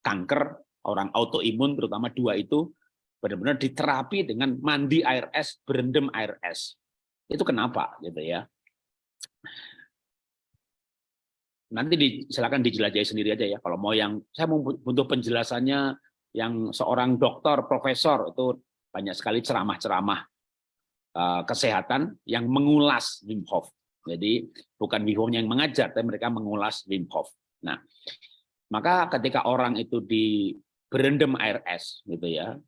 kanker, orang autoimun terutama dua itu benar-benar diterapi dengan mandi air es, berendam air es. Itu kenapa gitu ya. Nanti di, silakan dijelajahi sendiri aja ya. Kalau mau yang saya butuh penjelasannya yang seorang dokter, profesor itu banyak sekali ceramah-ceramah uh, kesehatan yang mengulas Wim Hof. Jadi bukan Wim Hof yang mengajar, tapi mereka mengulas Wim Hof. Nah, maka ketika orang itu di berendam air es gitu ya.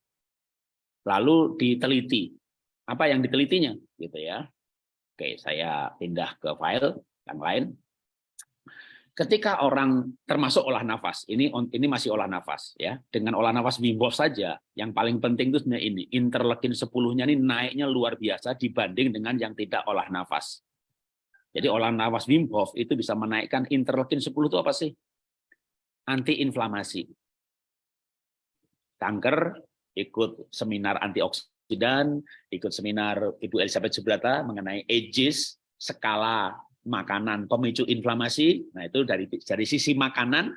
Lalu diteliti. Apa yang ditelitinya gitu ya. Oke, saya pindah ke file yang lain. Ketika orang termasuk olah nafas, ini ini masih olah nafas ya. Dengan olah nafas Wim saja, yang paling penting itu sebenarnya ini, interleukin 10-nya ini naiknya luar biasa dibanding dengan yang tidak olah nafas. Jadi olah nafas Wim itu bisa menaikkan interleukin 10 itu apa sih? anti-inflamasi. Kanker ikut seminar antioksidan antioksidan, ikut seminar Ibu Elizabeth Subrata mengenai ages, skala makanan pemicu inflamasi. Nah, itu dari dari sisi makanan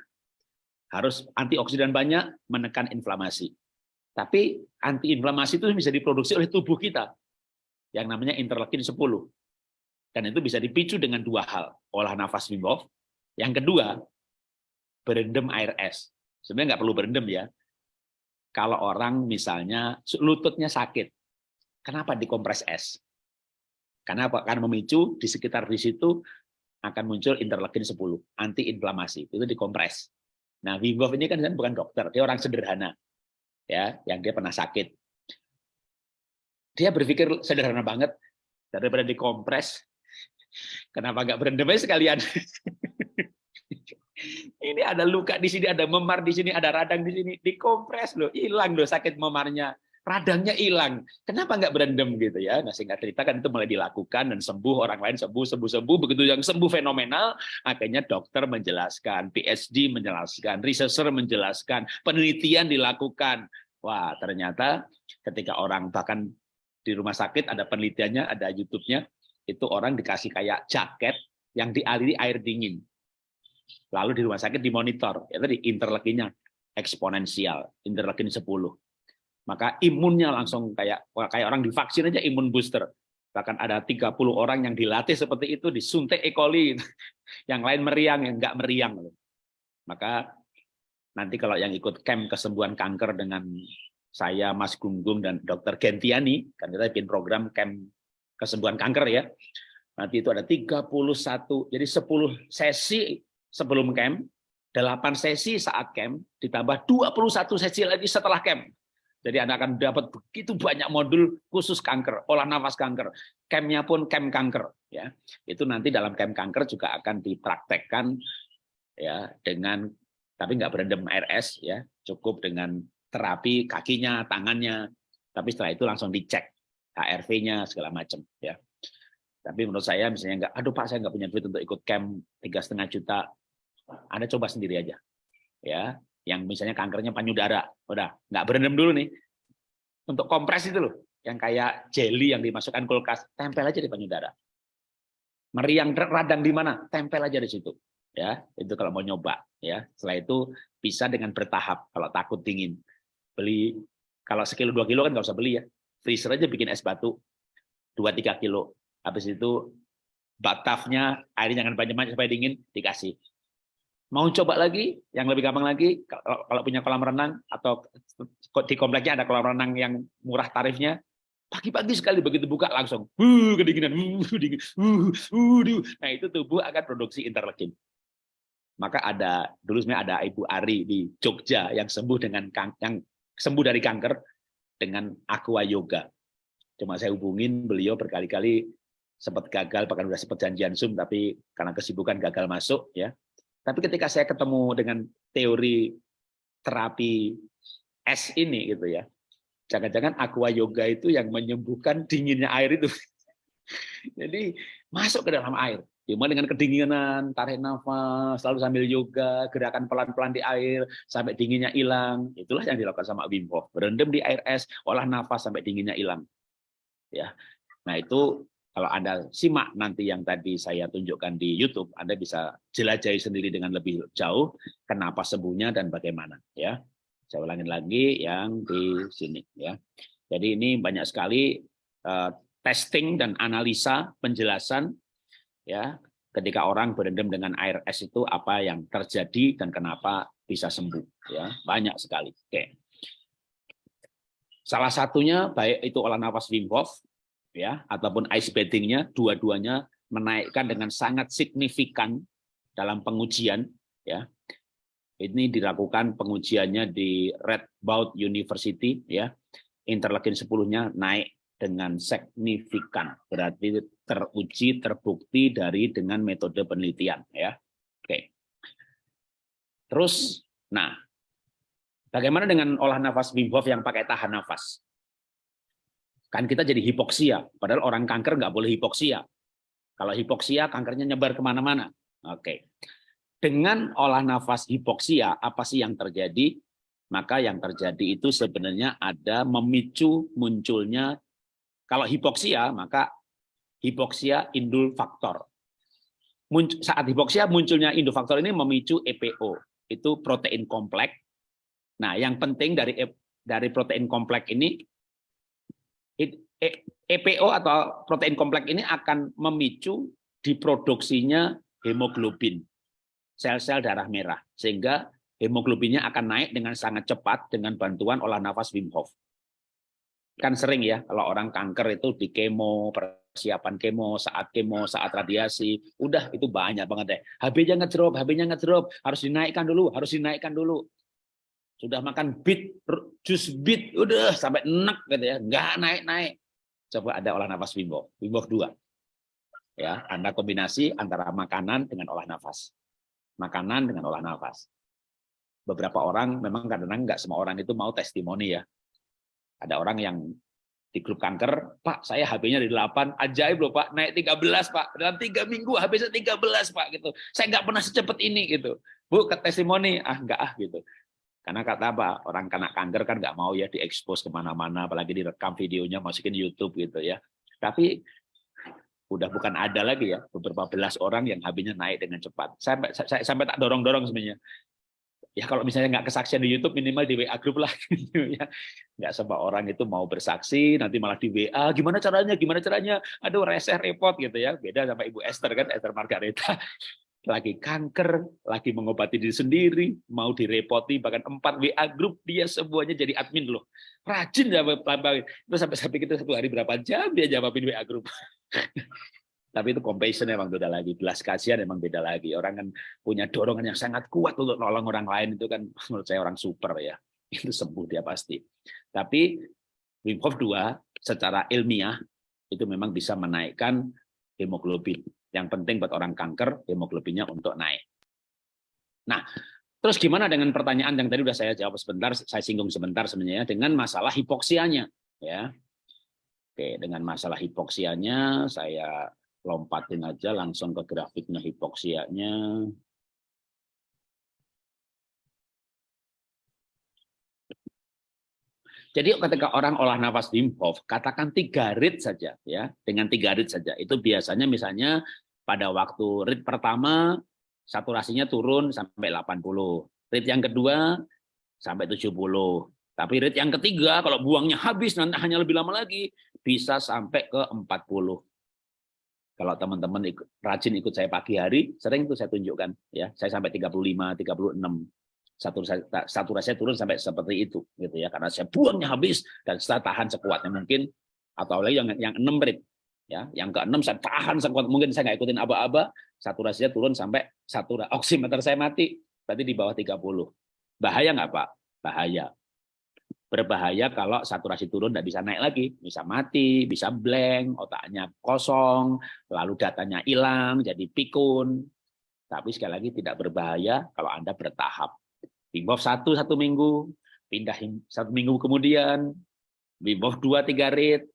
harus antioksidan banyak menekan inflamasi. Tapi antiinflamasi itu bisa diproduksi oleh tubuh kita yang namanya interleukin 10. Dan itu bisa dipicu dengan dua hal, olah nafas Wim Hof. Yang kedua, berendam air es. Sebenarnya nggak perlu berendam ya. Kalau orang misalnya lututnya sakit, kenapa dikompres es? Karena apa? Karena memicu di sekitar di situ akan muncul interleukin 10, antiinflamasi. Itu dikompres. Nah, Wim Hof ini kan bukan dokter, dia orang sederhana. Ya, yang dia pernah sakit. Dia berpikir sederhana banget daripada dikompres. Kenapa nggak berendam sekalian? ini ada luka di sini, ada memar di sini, ada radang di sini, dikompres loh, hilang loh sakit memarnya radangnya hilang. Kenapa nggak berendam gitu ya? Nah singkat cerita kan itu mulai dilakukan dan sembuh orang lain sembuh sembuh sembuh begitu yang sembuh fenomenal akhirnya dokter menjelaskan, PhD menjelaskan, researcher menjelaskan, penelitian dilakukan. Wah ternyata ketika orang bahkan di rumah sakit ada penelitiannya, ada YouTube-nya, itu orang dikasih kayak jaket yang dialiri air dingin. Lalu di rumah sakit dimonitor, ya tadi interleukinnya eksponensial, interleukin 10 maka imunnya langsung kayak kayak orang divaksin aja imun booster. Bahkan ada 30 orang yang dilatih seperti itu disuntik E. coli. Yang lain meriang, yang enggak meriang. Maka nanti kalau yang ikut camp kesembuhan kanker dengan saya, Mas Gunggung, dan Dr. Gentiani, kan kita bikin program camp kesembuhan kanker ya. Nanti itu ada 31, jadi 10 sesi sebelum camp, 8 sesi saat camp, ditambah 21 sesi lagi setelah camp. Jadi Anda akan dapat begitu banyak modul khusus kanker, olah nafas kanker. Campnya pun camp kanker. ya. Itu nanti dalam camp kanker juga akan dipraktekkan ya dengan tapi nggak berendam es ya, cukup dengan terapi kakinya, tangannya. Tapi setelah itu langsung dicek HRV-nya segala macam ya. Tapi menurut saya misalnya nggak, aduh Pak saya nggak punya duit untuk ikut camp tiga setengah juta, Anda coba sendiri aja ya yang misalnya kankernya panyudara, udah nggak berendam dulu nih. Untuk kompres itu loh, yang kayak jelly yang dimasukkan kulkas, tempel aja di panyudara. Meriang radang di mana? Tempel aja di situ. Ya, itu kalau mau nyoba ya. Setelah itu bisa dengan bertahap kalau takut dingin. Beli kalau sekilo dua kilo kan nggak usah beli ya. Freezer aja bikin es batu dua tiga kilo. Habis itu batafnya airnya jangan banyak-banyak supaya dingin dikasih Mau coba lagi, yang lebih gampang lagi, kalau, punya kolam renang atau di kompleknya ada kolam renang yang murah tarifnya, pagi-pagi sekali begitu buka langsung, uh, kedinginan, uh, dingin, uh, uh, nah itu tubuh akan produksi interleukin. Maka ada dulu sebenarnya ada Ibu Ari di Jogja yang sembuh dengan yang sembuh dari kanker dengan aqua yoga. Cuma saya hubungin beliau berkali-kali sempat gagal bahkan sudah sempat janjian Zoom tapi karena kesibukan gagal masuk ya tapi ketika saya ketemu dengan teori terapi es ini gitu ya, jangan-jangan aqua yoga itu yang menyembuhkan dinginnya air itu. Jadi masuk ke dalam air. Cuma dengan kedinginan, tarik nafas, selalu sambil yoga, gerakan pelan-pelan di air, sampai dinginnya hilang. Itulah yang dilakukan sama Wim Hof. Berendam di air es, olah nafas sampai dinginnya hilang. Ya, Nah itu kalau Anda simak nanti yang tadi saya tunjukkan di YouTube, Anda bisa jelajahi sendiri dengan lebih jauh kenapa sembuhnya dan bagaimana ya. Saya ulangin lagi yang di sini ya. Jadi ini banyak sekali uh, testing dan analisa penjelasan ya ketika orang berendam dengan air es itu apa yang terjadi dan kenapa bisa sembuh ya banyak sekali oke salah satunya baik itu olah nafas Wim Hof ya ataupun ice bathingnya dua-duanya menaikkan dengan sangat signifikan dalam pengujian ya. Ini dilakukan pengujiannya di Red Bout University ya. Interleukin 10-nya naik dengan signifikan berarti teruji terbukti dari dengan metode penelitian ya. Oke. Terus nah bagaimana dengan olah nafas Wim Hof yang pakai tahan nafas Kan kita jadi hipoksia, padahal orang kanker nggak boleh hipoksia. Kalau hipoksia, kankernya nyebar ke mana-mana. Oke. Dengan olah nafas hipoksia, apa sih yang terjadi? maka yang terjadi itu sebenarnya ada memicu munculnya kalau hipoksia maka hipoksia indul faktor. Saat hipoksia munculnya indul faktor ini memicu EPO, itu protein kompleks. Nah, yang penting dari e, dari protein kompleks ini EPO atau protein kompleks ini akan memicu diproduksinya hemoglobin, sel-sel darah merah, sehingga hemoglobinnya akan naik dengan sangat cepat dengan bantuan olah nafas Wim Hof. Kan sering ya kalau orang kanker itu di kemo, persiapan kemo, saat kemo, saat radiasi, udah itu banyak banget deh. HB-nya ngedrop, HB-nya ngedrop, harus dinaikkan dulu, harus dinaikkan dulu. Sudah makan bit, jus bit, udah sampai enak gitu ya, nggak naik-naik. Coba ada olah nafas Wim Hof 2. Ya, Anda kombinasi antara makanan dengan olah nafas. Makanan dengan olah nafas beberapa orang memang kadang-kadang nggak semua orang itu mau testimoni ya. Ada orang yang di grup kanker, Pak, saya HB-nya dari 8, ajaib loh Pak, naik 13 Pak, dalam tiga minggu HB-nya 13 Pak gitu. Saya nggak pernah secepat ini gitu. Bu, ke testimoni, ah nggak ah gitu. Karena kata apa, orang kena kanker kan nggak mau ya diekspos ke mana-mana, apalagi direkam videonya masukin YouTube gitu ya. Tapi udah bukan ada lagi ya beberapa belas orang yang HB-nya naik dengan cepat. Sampai saya, sampai tak dorong-dorong sebenarnya. Ya kalau misalnya nggak kesaksian di YouTube minimal di WA grup lah gitu ya. Nggak semua orang itu mau bersaksi nanti malah di WA gimana caranya? Gimana caranya? Aduh rese repot gitu ya. Beda sama Ibu Esther kan Esther Margareta lagi kanker lagi mengobati diri sendiri mau direpoti bahkan empat WA grup dia semuanya jadi admin loh. Rajin jawab itu sampai sampai kita satu hari berapa jam dia jawabin WA grup tapi itu compassion emang beda lagi. Belas kasihan emang beda lagi. Orang kan punya dorongan yang sangat kuat untuk nolong orang lain itu kan menurut saya orang super ya. Itu sembuh dia pasti. Tapi Wim Hof 2 secara ilmiah itu memang bisa menaikkan hemoglobin yang penting buat orang kanker hemoglobinnya untuk naik nah terus gimana dengan pertanyaan yang tadi udah saya jawab sebentar saya singgung sebentar sebenarnya dengan masalah hipoksianya ya Oke, dengan masalah hipoksianya saya lompatin aja langsung ke grafiknya hipoksianya. Jadi ketika orang olah nafas Wim Hof, katakan tiga rit saja ya, dengan tiga rit saja. Itu biasanya misalnya pada waktu rit pertama saturasinya turun sampai 80. Rit yang kedua sampai 70. Tapi rit yang ketiga kalau buangnya habis nanti hanya lebih lama lagi bisa sampai ke 40. Kalau teman-teman rajin ikut saya pagi hari, sering itu saya tunjukkan. ya Saya sampai 35, 36. Satu, satu saya turun sampai seperti itu gitu ya karena saya buangnya habis dan saya tahan sekuatnya mungkin atau lagi yang yang enam rit ya yang keenam saya tahan sekuat mungkin saya nggak ikutin aba-aba. Saturasinya turun sampai satu oximeter saya mati berarti di bawah 30 bahaya nggak pak? Bahaya. Berbahaya kalau saturasi turun tidak bisa naik lagi, bisa mati, bisa blank, otaknya kosong, lalu datanya hilang, jadi pikun. Tapi sekali lagi tidak berbahaya kalau Anda bertahap. Wim satu satu minggu, pindah satu minggu kemudian, Wim dua tiga rit,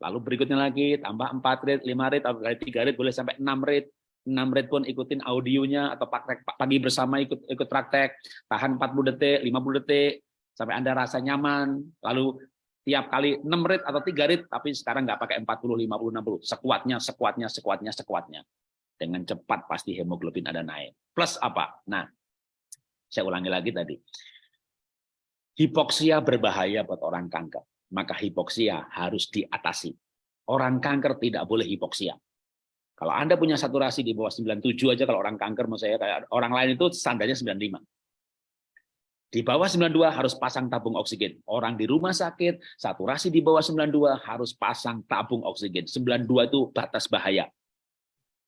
lalu berikutnya lagi tambah empat rit, lima rit, atau tiga rit boleh sampai enam rit. 6 rit pun ikutin audionya atau praktek pagi bersama ikut ikut praktek tahan 40 detik 50 detik sampai Anda rasa nyaman, lalu tiap kali 6 rit atau 3 rit, tapi sekarang nggak pakai 40, 50, 60. Sekuatnya, sekuatnya, sekuatnya, sekuatnya. Dengan cepat pasti hemoglobin ada naik. Plus apa? Nah, saya ulangi lagi tadi. Hipoksia berbahaya buat orang kanker. Maka hipoksia harus diatasi. Orang kanker tidak boleh hipoksia. Kalau Anda punya saturasi di bawah 97 aja kalau orang kanker mau saya kayak orang lain itu standarnya 95. Di bawah 92 harus pasang tabung oksigen. Orang di rumah sakit, saturasi di bawah 92 harus pasang tabung oksigen. 92 itu batas bahaya.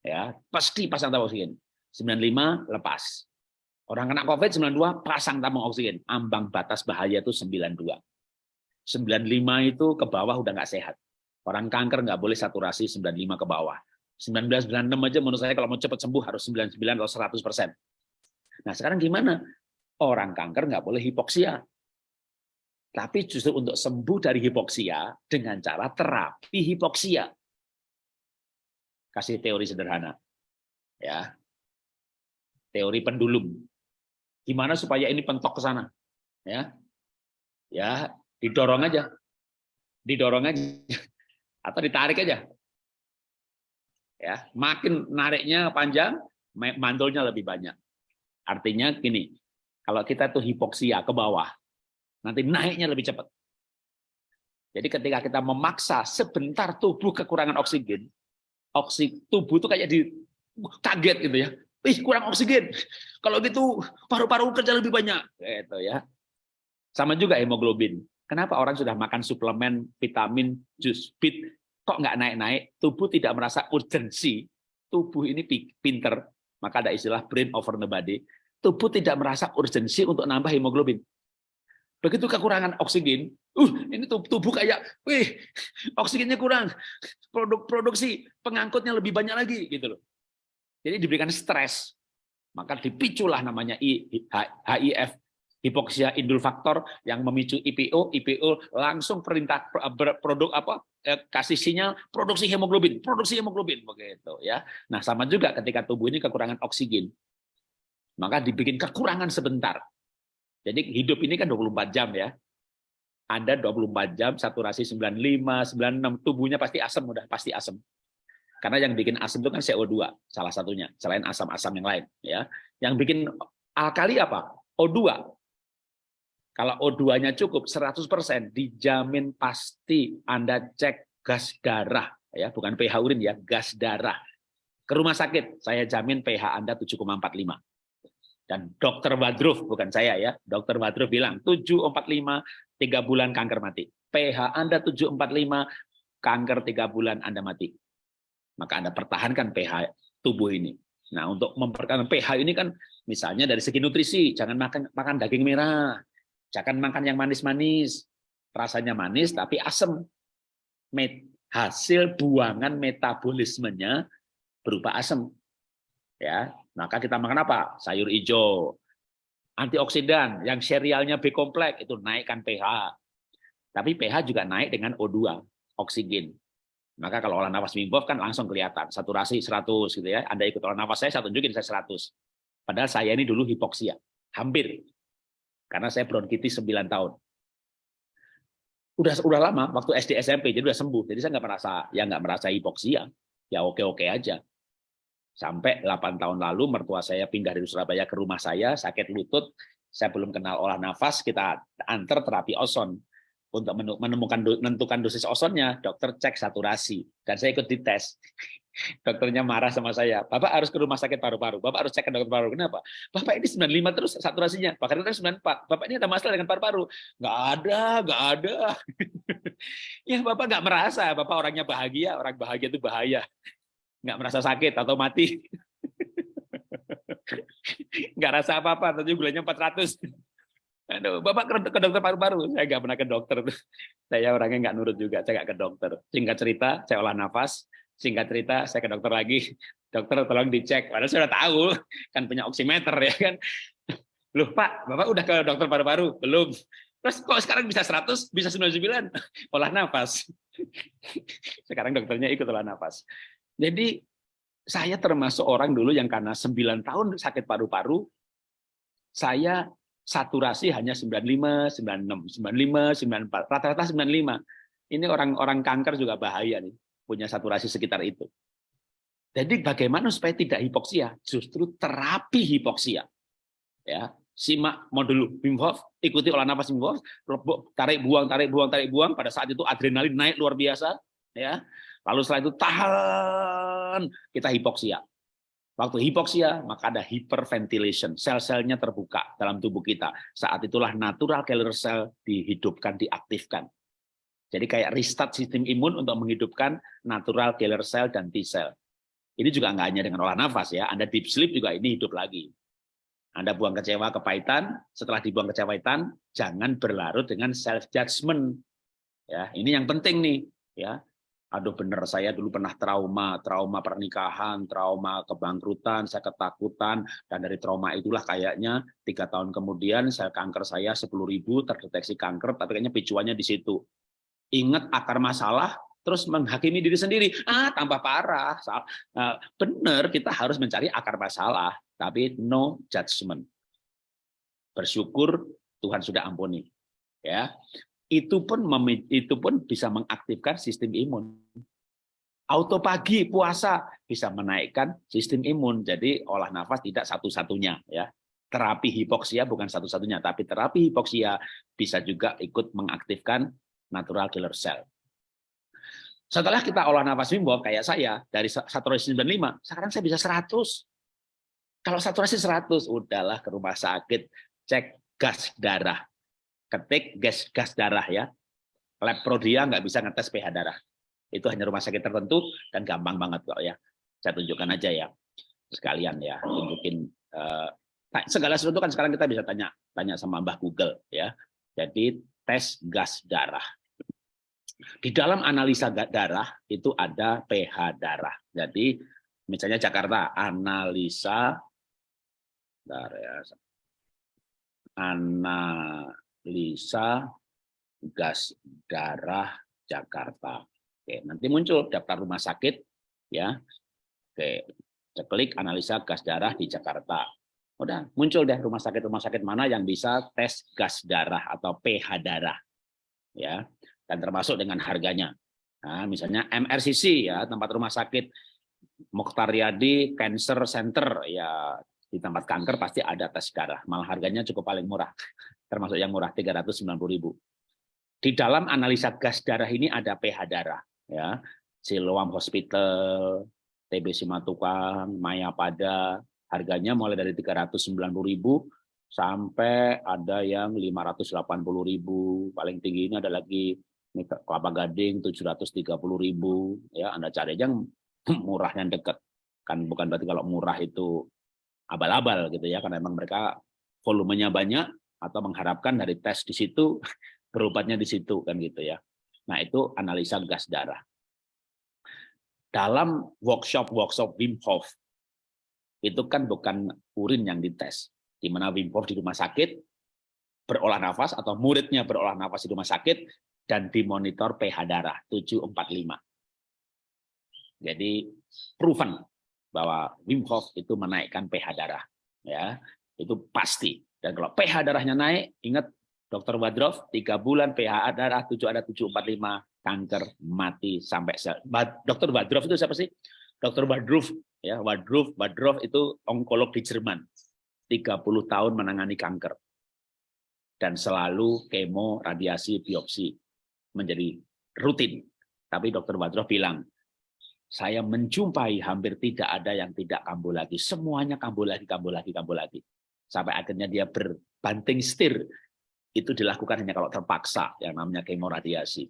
Ya, pasti pasang tabung oksigen. 95 lepas. Orang kena COVID 92 pasang tabung oksigen. Ambang batas bahaya itu 92. 95 itu ke bawah udah nggak sehat. Orang kanker nggak boleh saturasi 95 ke bawah. 1996 aja menurut saya kalau mau cepat sembuh harus 99 atau 100 persen. Nah sekarang gimana? orang kanker nggak boleh hipoksia. Tapi justru untuk sembuh dari hipoksia dengan cara terapi hipoksia. Kasih teori sederhana. ya Teori pendulum. Gimana supaya ini pentok ke sana? ya ya didorong aja didorong aja atau ditarik aja ya makin nariknya panjang mandulnya lebih banyak artinya gini kalau kita tuh hipoksia ke bawah nanti naiknya lebih cepat jadi ketika kita memaksa sebentar tubuh kekurangan oksigen oksigen tubuh tuh kayak di kaget gitu ya ih kurang oksigen. Kalau gitu paru-paru kerja lebih banyak. Gitu ya. Sama juga hemoglobin. Kenapa orang sudah makan suplemen, vitamin, jus, bit, kok nggak naik-naik? Tubuh tidak merasa urgensi. Tubuh ini pinter, maka ada istilah brain over the body. Tubuh tidak merasa urgensi untuk nambah hemoglobin. Begitu kekurangan oksigen, uh ini tubuh kayak, wih oksigennya kurang, produk produksi pengangkutnya lebih banyak lagi gitu loh. Jadi diberikan stres, maka dipiculah namanya HIF, hipoksia indul faktor yang memicu IPO, IPO langsung perintah produk apa eh, kasih sinyal produksi hemoglobin, produksi hemoglobin begitu ya. Nah, sama juga ketika tubuh ini kekurangan oksigen. Maka dibikin kekurangan sebentar. Jadi hidup ini kan 24 jam ya. Anda 24 jam saturasi 95, 96, tubuhnya pasti asam udah pasti asam. Karena yang bikin asam itu kan CO2 salah satunya, selain asam-asam yang lain ya. Yang bikin alkali apa? O2. Kalau O2-nya cukup 100% dijamin pasti Anda cek gas darah ya, bukan pH urin ya, gas darah. Ke rumah sakit, saya jamin pH Anda 7,45. Dan dokter Wadruf, bukan saya ya, dokter Wadruf bilang 745 tiga bulan kanker mati. pH Anda 745 kanker tiga bulan Anda mati maka Anda pertahankan pH tubuh ini. Nah, untuk mempertahankan pH ini kan misalnya dari segi nutrisi, jangan makan makan daging merah, jangan makan yang manis-manis, rasanya manis tapi asam. Hasil buangan metabolismenya berupa asam. Ya, maka kita makan apa? Sayur hijau, antioksidan, yang serialnya B kompleks itu naikkan pH. Tapi pH juga naik dengan O2, oksigen. Maka kalau olah nafas Wim kan langsung kelihatan, saturasi 100 gitu ya. Anda ikut olah nafas saya, saya tunjukin saya 100. Padahal saya ini dulu hipoksia, hampir. Karena saya bronkitis 9 tahun. Udah udah lama, waktu SD SMP, jadi udah sembuh. Jadi saya nggak merasa, ya nggak merasa hipoksia. Ya oke-oke aja. Sampai 8 tahun lalu, mertua saya pindah dari Surabaya ke rumah saya, sakit lutut, saya belum kenal olah nafas, kita antar terapi oson untuk menemukan menentukan dosis ozonnya, dokter cek saturasi dan saya ikut dites. Dokternya marah sama saya, Bapak harus ke rumah sakit paru-paru, Bapak harus cek ke dokter paru. Kenapa? Bapak ini 95 terus saturasinya, bahkan itu 94. Bapak ini ada masalah dengan paru-paru. Nggak ada, nggak ada. ya Bapak nggak merasa, Bapak orangnya bahagia, orang bahagia itu bahaya. Nggak merasa sakit atau mati. nggak rasa apa-apa, tapi gulanya 400. Aduh, Bapak ke, dokter paru-paru. Saya nggak pernah ke dokter. Saya orangnya nggak nurut juga, saya nggak ke dokter. Singkat cerita, saya olah nafas. Singkat cerita, saya ke dokter lagi. Dokter tolong dicek. Padahal saya sudah tahu, kan punya oximeter ya kan. Loh Pak, Bapak udah ke dokter paru-paru? Belum. Terus kok sekarang bisa 100, bisa 99? Olah nafas. Sekarang dokternya ikut olah nafas. Jadi saya termasuk orang dulu yang karena 9 tahun sakit paru-paru, saya saturasi hanya 95, 96, 95, 94, rata-rata 95. Ini orang-orang kanker juga bahaya nih, punya saturasi sekitar itu. Jadi bagaimana supaya tidak hipoksia? Justru terapi hipoksia. Ya, simak modul Wim Hof, ikuti olah nafas Wim Hof, tarik buang, tarik buang, tarik buang. Pada saat itu adrenalin naik luar biasa, ya. Lalu setelah itu tahan, kita hipoksia. Waktu hipoksia, maka ada hyperventilation. Sel-selnya terbuka dalam tubuh kita. Saat itulah natural killer cell dihidupkan, diaktifkan. Jadi kayak restart sistem imun untuk menghidupkan natural killer cell dan T-cell. Ini juga nggak hanya dengan olah nafas ya. Anda deep sleep juga ini hidup lagi. Anda buang kecewa, kepahitan. Setelah dibuang kecewa, jangan berlarut dengan self judgment. Ya, ini yang penting nih. Ya, aduh bener saya dulu pernah trauma, trauma pernikahan, trauma kebangkrutan, saya ketakutan, dan dari trauma itulah kayaknya tiga tahun kemudian sel kanker saya 10.000 terdeteksi kanker, tapi kayaknya picuannya di situ. Ingat akar masalah, terus menghakimi diri sendiri, ah tambah parah. Nah, bener, kita harus mencari akar masalah, tapi no judgment. Bersyukur Tuhan sudah ampuni. Ya. Itu pun itu pun bisa mengaktifkan sistem imun. Auto pagi puasa bisa menaikkan sistem imun. Jadi olah nafas tidak satu-satunya ya. Terapi hipoksia bukan satu-satunya, tapi terapi hipoksia bisa juga ikut mengaktifkan natural killer cell. Setelah kita olah nafas Wim kayak saya, dari saturasi 95, sekarang saya bisa 100. Kalau saturasi 100, udahlah ke rumah sakit, cek gas darah. Ketik gas gas darah ya. Lab Prodia nggak bisa ngetes pH darah. Itu hanya rumah sakit tertentu dan gampang banget kok ya. Saya tunjukkan aja ya. Sekalian ya, tunjukin uh, segala sesuatu kan sekarang kita bisa tanya tanya sama Mbah Google ya. Jadi tes gas darah. Di dalam analisa darah itu ada pH darah. Jadi misalnya Jakarta analisa darah analisa gas darah Jakarta. Oke, nanti muncul daftar rumah sakit ya. Oke, klik analisa gas darah di Jakarta. Udah muncul deh rumah sakit rumah sakit mana yang bisa tes gas darah atau pH darah. Ya dan termasuk dengan harganya. Nah, misalnya MRCC ya tempat rumah sakit Mokhtar Riyadi Cancer Center ya di tempat kanker pasti ada tes darah. Malah harganya cukup paling murah, termasuk yang murah 390.000. Di dalam analisa gas darah ini ada pH darah ya. Siloam Hospital, TB Simatukang, Maya Pada, harganya mulai dari 390.000 sampai ada yang 580.000. Paling tinggi ini ada lagi kelapa gading 730.000 ya Anda cari aja murah yang dekat kan bukan berarti kalau murah itu abal-abal gitu ya karena memang mereka volumenya banyak atau mengharapkan dari tes di situ berobatnya di situ kan gitu ya. Nah itu analisa gas darah. Dalam workshop workshop Wim Hof itu kan bukan urin yang dites di mana Wim Hof di rumah sakit berolah nafas atau muridnya berolah nafas di rumah sakit dan dimonitor pH darah 745. Jadi proven bahwa Wim Hof itu menaikkan pH darah ya. Itu pasti dan kalau pH darahnya naik ingat dokter Wadroff tiga bulan pH darah 7 ada 745 kanker mati sampai sel. dokter Wadroff itu siapa sih dokter Wadroff ya Wadroff Wadroff itu onkolog di Jerman 30 tahun menangani kanker dan selalu kemo radiasi biopsi menjadi rutin. Tapi dokter Badroh bilang, saya menjumpai hampir tidak ada yang tidak kambuh lagi. Semuanya kambuh lagi, kambuh lagi, kambuh lagi. Sampai akhirnya dia berbanting setir. Itu dilakukan hanya kalau terpaksa, yang namanya kemoradiasi.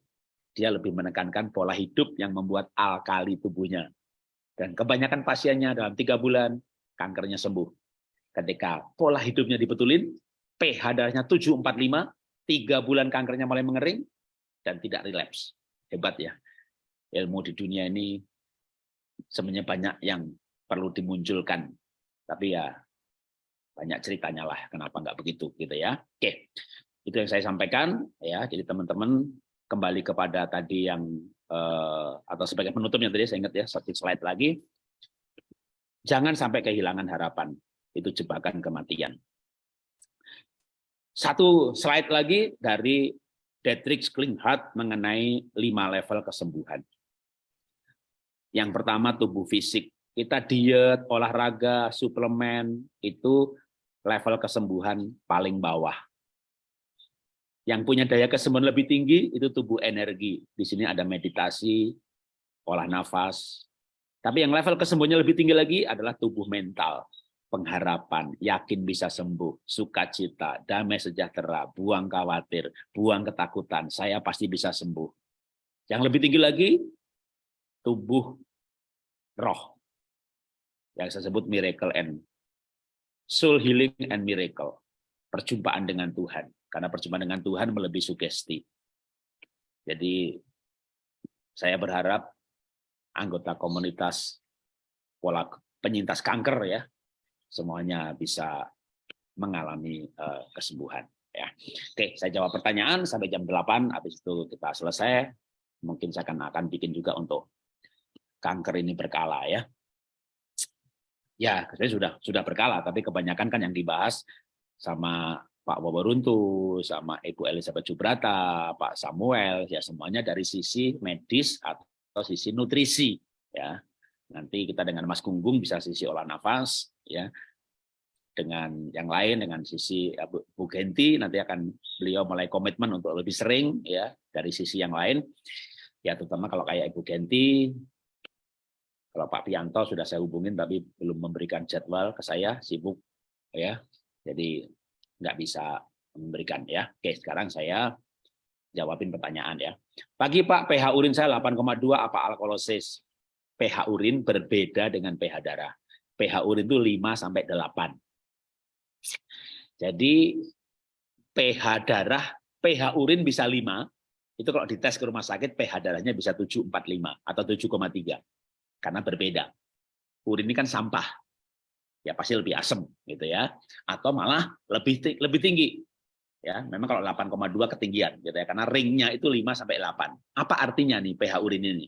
Dia lebih menekankan pola hidup yang membuat alkali tubuhnya. Dan kebanyakan pasiennya dalam tiga bulan, kankernya sembuh. Ketika pola hidupnya dibetulin, pH darahnya 745, tiga bulan kankernya mulai mengering, dan tidak relapse. Hebat ya. Ilmu di dunia ini sebenarnya banyak yang perlu dimunculkan. Tapi ya banyak ceritanya lah kenapa nggak begitu gitu ya. Oke. Itu yang saya sampaikan ya. Jadi teman-teman kembali kepada tadi yang eh, atau sebagai penutupnya tadi saya ingat ya satu slide lagi. Jangan sampai kehilangan harapan. Itu jebakan kematian. Satu slide lagi dari Dietrich Klinghardt mengenai lima level kesembuhan. Yang pertama tubuh fisik. Kita diet, olahraga, suplemen, itu level kesembuhan paling bawah. Yang punya daya kesembuhan lebih tinggi itu tubuh energi. Di sini ada meditasi, olah nafas. Tapi yang level kesembuhannya lebih tinggi lagi adalah tubuh mental pengharapan, yakin bisa sembuh, sukacita, damai sejahtera, buang khawatir, buang ketakutan, saya pasti bisa sembuh. Yang lebih tinggi lagi, tubuh roh. Yang saya sebut miracle and soul healing and miracle. Perjumpaan dengan Tuhan. Karena perjumpaan dengan Tuhan melebihi sugesti. Jadi saya berharap anggota komunitas pola penyintas kanker ya semuanya bisa mengalami uh, kesembuhan. Ya. Oke, saya jawab pertanyaan sampai jam 8, habis itu kita selesai. Mungkin saya akan, akan bikin juga untuk kanker ini berkala ya. Ya, saya sudah sudah berkala, tapi kebanyakan kan yang dibahas sama Pak Wawaruntu, sama Ibu Elizabeth Jubrata, Pak Samuel, ya semuanya dari sisi medis atau sisi nutrisi, ya. Nanti kita dengan Mas Gunggung bisa sisi olah nafas, ya. Dengan yang lain, dengan sisi ya, Bu Genti, nanti akan beliau mulai komitmen untuk lebih sering, ya, dari sisi yang lain. Ya, terutama kalau kayak Ibu Genti, kalau Pak Pianto sudah saya hubungin tapi belum memberikan jadwal ke saya, sibuk, ya. Jadi nggak bisa memberikan ya. Oke, sekarang saya jawabin pertanyaan ya. Pagi Pak, pH urin saya 8,2 apa alkalosis? pH urin berbeda dengan pH darah. pH urin itu 5 sampai 8. Jadi pH darah, pH urin bisa 5, itu kalau dites ke rumah sakit pH darahnya bisa 745 atau 7,3 karena berbeda. Urin ini kan sampah, ya pasti lebih asam gitu ya. Atau malah lebih lebih tinggi. Ya memang kalau 8,2 ketinggian gitu ya. Karena ringnya itu 5 sampai 8 apa artinya nih pH urin ini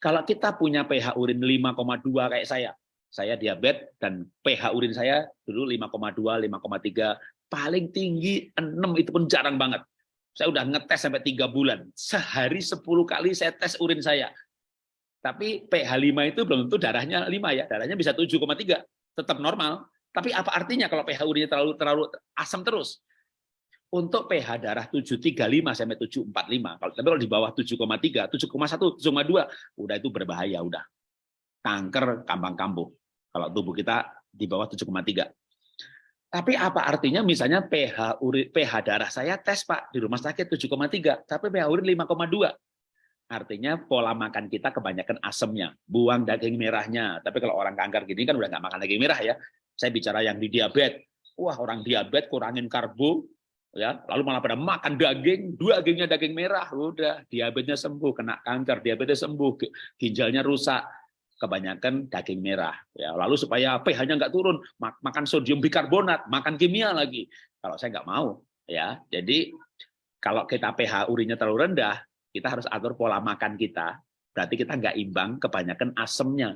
kalau kita punya pH urin 5,2 kayak saya saya diabetes dan pH urin saya dulu 5,2 5,3 paling tinggi 6 itu pun jarang banget. Saya udah ngetes sampai tiga bulan. Sehari 10 kali saya tes urin saya tapi pH 5 itu belum tentu darahnya 5 ya darahnya bisa 7,3 tetap normal. Tapi apa artinya kalau pH urinnya terlalu terlalu asam terus? Untuk pH darah 735 sampai 745, kalau tapi kalau di bawah 7,3, 7,1, 7,2, udah itu berbahaya udah. Kanker kambang kambuh. Kalau tubuh kita di bawah 7,3. Tapi apa artinya misalnya pH urin pH darah saya tes Pak di rumah sakit 7,3, tapi pH urin 5,2. Artinya pola makan kita kebanyakan asemnya, buang daging merahnya. Tapi kalau orang kanker gini kan udah nggak makan daging merah ya. Saya bicara yang di diabetes. Wah orang diabetes kurangin karbo, ya lalu malah pada makan daging, dua dagingnya daging merah, udah diabetesnya sembuh, kena kanker, diabetes sembuh, ginjalnya rusak, kebanyakan daging merah. Ya, lalu supaya pH-nya nggak turun, makan sodium bikarbonat, makan kimia lagi. Kalau saya nggak mau, ya. Jadi kalau kita pH urinnya terlalu rendah, kita harus atur pola makan kita, berarti kita nggak imbang, kebanyakan asemnya.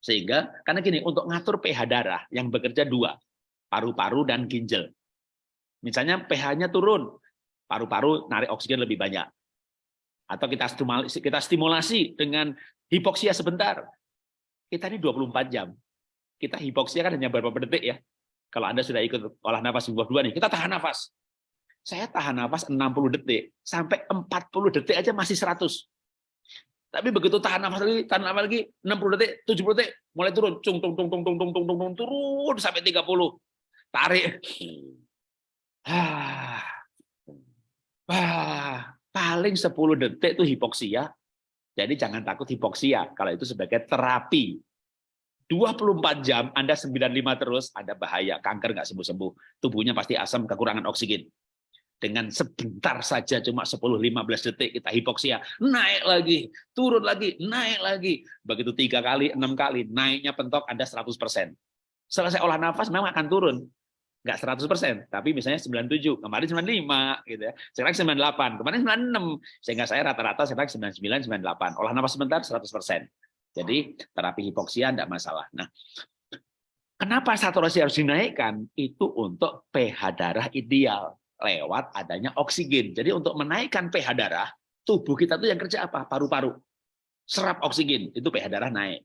Sehingga, karena gini, untuk ngatur pH darah yang bekerja dua, paru-paru dan ginjal. Misalnya pH-nya turun, paru-paru narik oksigen lebih banyak. Atau kita stimulasi, kita stimulasi dengan hipoksia sebentar. Kita ini 24 jam. Kita hipoksia kan hanya beberapa detik ya. Kalau Anda sudah ikut olah nafas di dua nih, kita tahan nafas saya tahan nafas 60 detik, sampai 40 detik aja masih 100. Tapi begitu tahan nafas lagi, tahan nafas lagi 60 detik, 70 detik, mulai turun, cung tung tung tung tung tung tung tung, tung turun sampai 30. Tarik. Ah. Ah, paling 10 detik itu hipoksia. Jadi jangan takut hipoksia kalau itu sebagai terapi. 24 jam Anda 95 terus, ada bahaya, kanker nggak sembuh-sembuh. Tubuhnya pasti asam, kekurangan oksigen dengan sebentar saja cuma 10-15 detik kita hipoksia naik lagi turun lagi naik lagi. Begitu tiga kali enam kali naiknya pentok Anda 100% selesai olah nafas memang akan turun. Nggak 100% tapi misalnya 97 kemarin 95 gitu ya. Sekarang 98 kemarin 96 sehingga saya rata-rata sekarang 99 98 olah nafas sebentar 100% jadi terapi hipoksia tidak masalah. Nah Kenapa saturasi harus dinaikkan? Itu untuk pH darah ideal lewat adanya oksigen. Jadi untuk menaikkan pH darah, tubuh kita tuh yang kerja apa? Paru-paru. Serap oksigen, itu pH darah naik.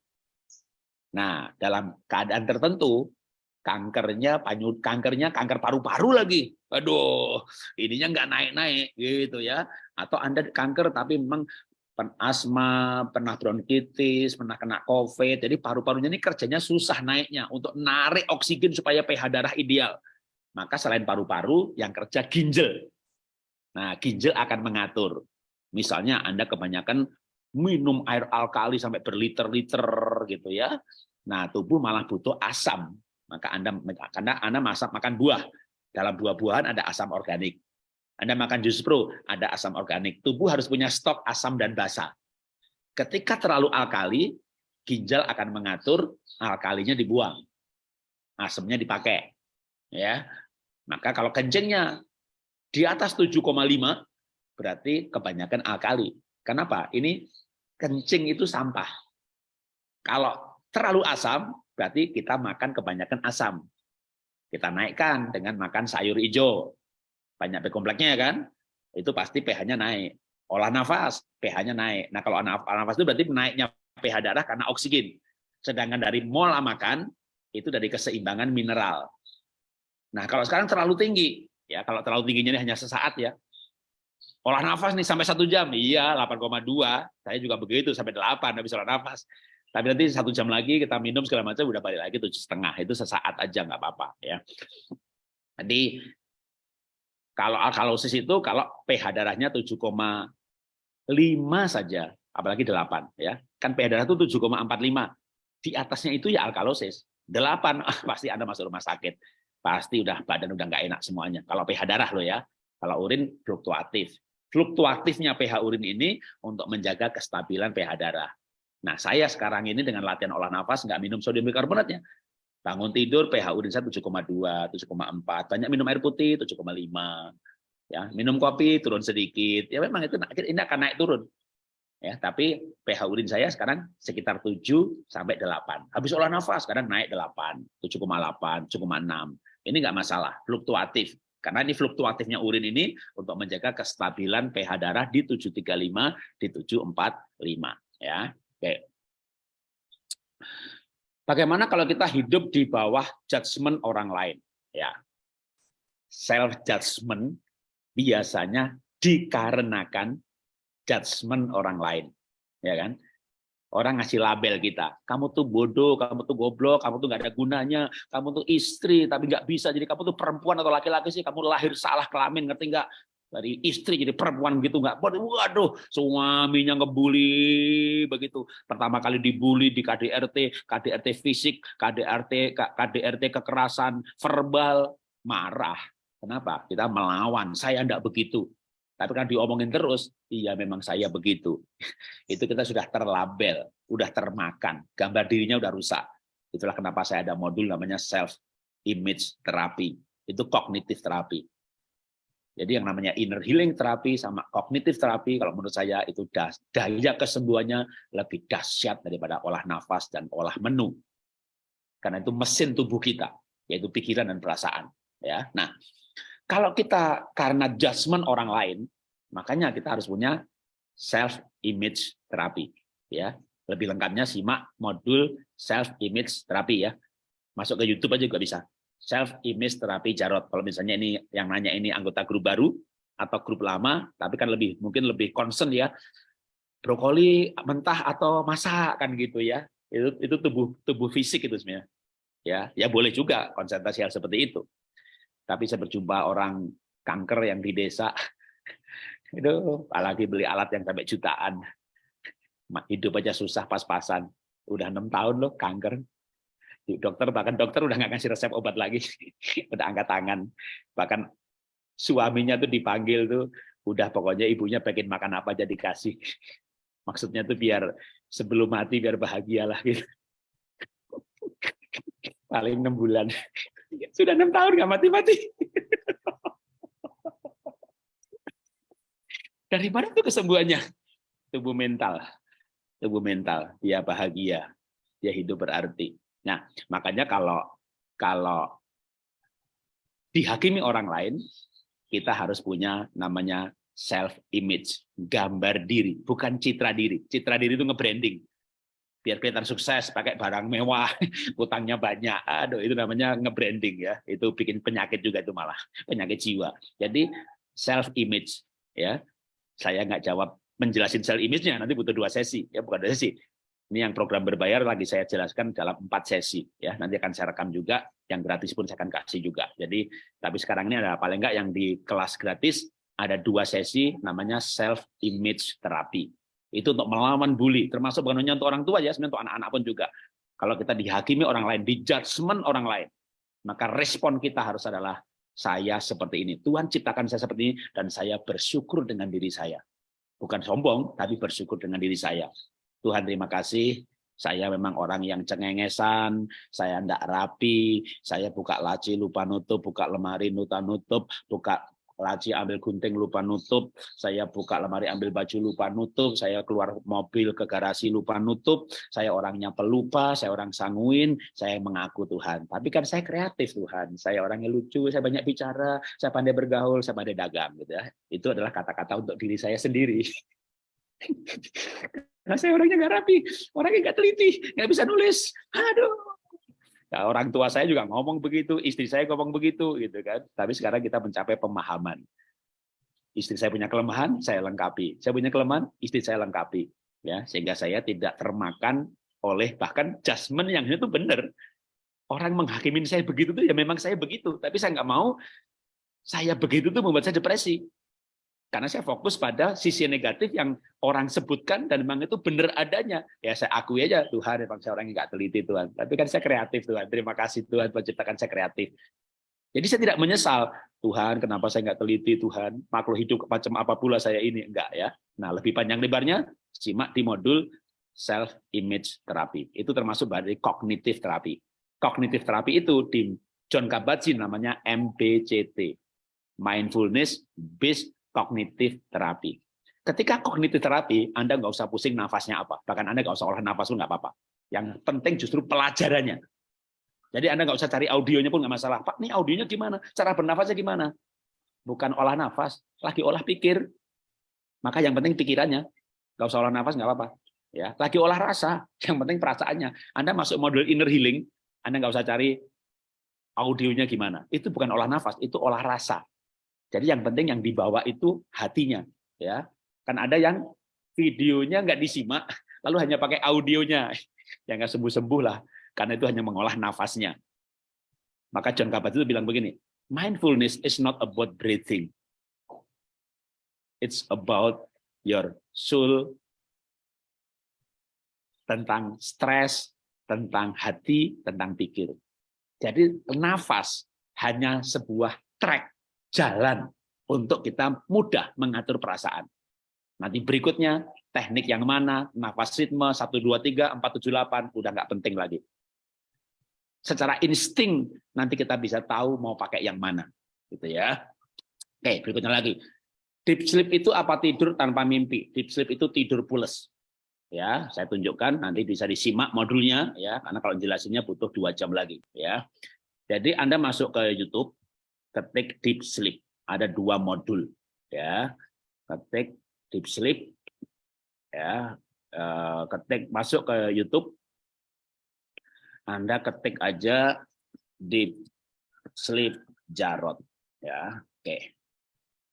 Nah, dalam keadaan tertentu, kankernya panyut kankernya kanker paru-paru lagi. Aduh, ininya nggak naik-naik gitu ya. Atau Anda kanker tapi memang asma, pernah bronkitis, pernah kena COVID, jadi paru-parunya ini kerjanya susah naiknya untuk narik oksigen supaya pH darah ideal maka selain paru-paru yang kerja ginjal. Nah, ginjal akan mengatur. Misalnya Anda kebanyakan minum air alkali sampai berliter-liter gitu ya. Nah, tubuh malah butuh asam. Maka Anda karena Anda masak makan buah. Dalam buah-buahan ada asam organik. Anda makan jus pro, ada asam organik. Tubuh harus punya stok asam dan basa. Ketika terlalu alkali, ginjal akan mengatur alkalinya dibuang. Asamnya dipakai. Ya, maka kalau kencingnya di atas 7,5 berarti kebanyakan alkali. Kenapa? Ini kencing itu sampah. Kalau terlalu asam berarti kita makan kebanyakan asam. Kita naikkan dengan makan sayur hijau. Banyak B kompleksnya ya kan? Itu pasti pH-nya naik. Olah nafas, pH-nya naik. Nah, kalau olah nafas itu berarti naiknya pH darah karena oksigen. Sedangkan dari mol makan itu dari keseimbangan mineral. Nah, kalau sekarang terlalu tinggi, ya kalau terlalu tingginya ini hanya sesaat ya. Olah nafas nih sampai satu jam, iya 8,2. Saya juga begitu sampai 8 habis olah nafas. Tapi nanti satu jam lagi kita minum segala macam udah balik lagi tujuh setengah itu sesaat aja nggak apa-apa ya. Jadi kalau alkalosis itu kalau pH darahnya 7,5 saja, apalagi 8 ya. Kan pH darah itu 7,45. Di atasnya itu ya alkalosis. 8 pasti Anda masuk rumah sakit. Pasti udah badan udah nggak enak semuanya. Kalau pH darah lo ya. Kalau urin fluktuatif. Fluktuatifnya pH urin ini untuk menjaga kestabilan pH darah. Nah, saya sekarang ini dengan latihan olah nafas nggak minum sodium bikarbonatnya. Bangun tidur pH urin saya 7,2, 7,4. Banyak minum air putih 7,5. Ya, minum kopi turun sedikit. Ya memang itu ini akan naik turun. Ya, tapi pH urin saya sekarang sekitar 7 sampai 8. Habis olah nafas sekarang naik 8, 7,8, 7,6. Ini nggak masalah, fluktuatif. Karena ini fluktuatifnya urin ini untuk menjaga kestabilan pH darah di 735, di 745. Ya. Oke. Bagaimana kalau kita hidup di bawah judgement orang lain? Ya, self judgment biasanya dikarenakan judgement orang lain, ya kan? Orang ngasih label kita, kamu tuh bodoh, kamu tuh goblok, kamu tuh nggak ada gunanya, kamu tuh istri tapi nggak bisa, jadi kamu tuh perempuan atau laki-laki sih, kamu lahir salah kelamin, ngerti nggak? dari istri jadi perempuan gitu nggak? Waduh suaminya ngebully begitu. Pertama kali dibully di KDRT KDRT fisik KDRT KDRT kekerasan verbal. Marah. Kenapa? Kita melawan. Saya enggak begitu tapi kan diomongin terus. Iya memang saya begitu. Itu kita sudah terlabel udah termakan. Gambar dirinya udah rusak. Itulah kenapa saya ada modul namanya self image terapi. Itu kognitif terapi. Jadi yang namanya inner healing terapi sama kognitif terapi, kalau menurut saya itu daya kesembuhannya lebih dahsyat daripada olah nafas dan olah menu. Karena itu mesin tubuh kita, yaitu pikiran dan perasaan. Ya, Nah, kalau kita karena judgment orang lain, makanya kita harus punya self-image terapi. ya Lebih lengkapnya simak modul self-image terapi ya. Masuk ke YouTube aja juga bisa self image terapi Jarot. Kalau misalnya ini yang nanya ini anggota grup baru atau grup lama, tapi kan lebih mungkin lebih concern ya brokoli mentah atau masak kan gitu ya. Itu itu tubuh tubuh fisik itu sebenarnya. Ya, ya boleh juga konsentrasi hal seperti itu. Tapi saya berjumpa orang kanker yang di desa. Itu apalagi beli alat yang sampai jutaan. Hidup aja susah pas-pasan. Udah enam tahun loh kanker. Dokter bahkan dokter udah nggak ngasih resep obat lagi. Udah angkat tangan. Bahkan suaminya tuh dipanggil tuh udah pokoknya ibunya pengen makan apa jadi kasih maksudnya tuh biar sebelum mati biar bahagia lah gitu. Paling enam bulan sudah enam tahun nggak mati-mati. Dari mana tuh kesembuhannya. Tubuh mental. Tubuh mental. Dia bahagia. Dia hidup berarti. Nah, makanya kalau kalau dihakimi orang lain, kita harus punya namanya self image, gambar diri, bukan citra diri. Citra diri itu nge-branding. Biar kelihatan sukses, pakai barang mewah, utangnya banyak. Aduh, itu namanya nge-branding ya. Itu bikin penyakit juga itu malah, penyakit jiwa. Jadi self image ya. Saya nggak jawab menjelasin self image-nya, nanti butuh dua sesi, ya bukan dua sesi. Ini yang program berbayar lagi saya jelaskan dalam empat sesi ya. Nanti akan saya rekam juga, yang gratis pun saya akan kasih juga. Jadi tapi sekarang ini ada paling enggak yang di kelas gratis ada dua sesi namanya self image terapi. Itu untuk melawan bully, termasuk bukan hanya untuk orang tua ya, sebenarnya untuk anak-anak pun juga. Kalau kita dihakimi orang lain, di judgment orang lain, maka respon kita harus adalah saya seperti ini. Tuhan ciptakan saya seperti ini dan saya bersyukur dengan diri saya. Bukan sombong, tapi bersyukur dengan diri saya. Tuhan terima kasih, saya memang orang yang cengengesan, saya tidak rapi, saya buka laci lupa nutup, buka lemari lupa nutup, buka laci ambil gunting lupa nutup, saya buka lemari ambil baju lupa nutup, saya keluar mobil ke garasi lupa nutup, saya orangnya pelupa, saya orang sanguin, saya mengaku Tuhan. Tapi kan saya kreatif Tuhan, saya orangnya lucu, saya banyak bicara, saya pandai bergaul, saya pandai dagang gitu ya. Itu adalah kata-kata untuk diri saya sendiri. Nah, saya orangnya nggak rapi, orangnya nggak teliti, nggak bisa nulis. Aduh, Nah, orang tua saya juga ngomong begitu, istri saya ngomong begitu, gitu kan. Tapi sekarang kita mencapai pemahaman. Istri saya punya kelemahan, saya lengkapi. Saya punya kelemahan, istri saya lengkapi. Ya, sehingga saya tidak termakan oleh bahkan judgement yang itu benar. Orang menghakimin saya begitu tuh ya memang saya begitu, tapi saya nggak mau saya begitu tuh membuat saya depresi. Karena saya fokus pada sisi negatif yang orang sebutkan dan memang itu benar adanya. Ya saya akui aja, Tuhan memang saya orang yang nggak teliti Tuhan. Tapi kan saya kreatif Tuhan. Terima kasih Tuhan menciptakan saya kreatif. Jadi saya tidak menyesal, Tuhan kenapa saya nggak teliti Tuhan, makhluk hidup macam apa pula saya ini. Enggak ya. Nah lebih panjang lebarnya, simak di modul self image terapi. Itu termasuk dari kognitif terapi. Kognitif terapi itu di John Kabat-Zinn namanya MBCT. Mindfulness Based kognitif terapi. Ketika kognitif terapi, Anda nggak usah pusing nafasnya apa. Bahkan Anda nggak usah olah nafas pun nggak apa-apa. Yang penting justru pelajarannya. Jadi Anda nggak usah cari audionya pun nggak masalah. Pak, ini audionya gimana? Cara bernafasnya gimana? Bukan olah nafas, lagi olah pikir. Maka yang penting pikirannya. Nggak usah olah nafas nggak apa-apa. Ya, lagi olah rasa, yang penting perasaannya. Anda masuk modul inner healing, Anda nggak usah cari audionya gimana. Itu bukan olah nafas, itu olah rasa. Jadi yang penting yang dibawa itu hatinya, ya. Kan ada yang videonya nggak disimak, lalu hanya pakai audionya, yang nggak sembuh-sembuh lah, karena itu hanya mengolah nafasnya. Maka John Kabat itu bilang begini, mindfulness is not about breathing, it's about your soul, tentang stres, tentang hati, tentang pikir. Jadi nafas hanya sebuah track jalan untuk kita mudah mengatur perasaan. Nanti berikutnya, teknik yang mana, nafas ritme, 1, 2, 3, 4, 7, 8, udah nggak penting lagi. Secara insting, nanti kita bisa tahu mau pakai yang mana. gitu ya. Oke, berikutnya lagi. Deep sleep itu apa tidur tanpa mimpi? Deep sleep itu tidur pules. Ya, saya tunjukkan nanti bisa disimak modulnya ya, karena kalau jelasinnya butuh dua jam lagi ya. Jadi Anda masuk ke YouTube, ketik deep sleep. Ada dua modul ya. Ketik deep sleep ya. Eh, ketik masuk ke YouTube. Anda ketik aja deep sleep Jarot ya. Oke.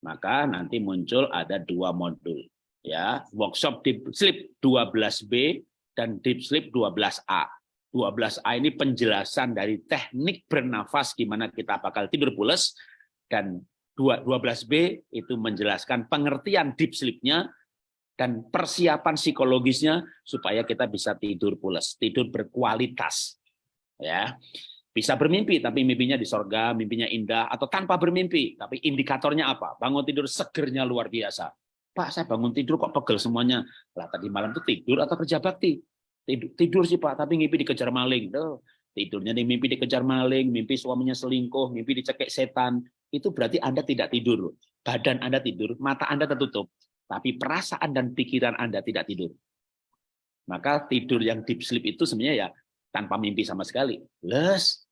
Maka nanti muncul ada dua modul ya. Workshop deep sleep 12B dan deep sleep 12A. 12A ini penjelasan dari teknik bernafas gimana kita bakal tidur pulas dan 12B itu menjelaskan pengertian deep sleep-nya dan persiapan psikologisnya supaya kita bisa tidur pulas, tidur berkualitas. Ya. Bisa bermimpi tapi mimpinya di sorga, mimpinya indah atau tanpa bermimpi, tapi indikatornya apa? Bangun tidur segernya luar biasa. Pak, saya bangun tidur kok pegel semuanya. Lah tadi malam itu tidur atau kerja bakti? Tidur, tidur sih Pak, tapi mimpi dikejar maling. Tuh, tidurnya nih mimpi dikejar maling, mimpi suaminya selingkuh, mimpi dicekek setan. Itu berarti Anda tidak tidur. Badan Anda tidur, mata Anda tertutup. Tapi perasaan dan pikiran Anda tidak tidur. Maka tidur yang deep sleep itu sebenarnya ya tanpa mimpi sama sekali. Les,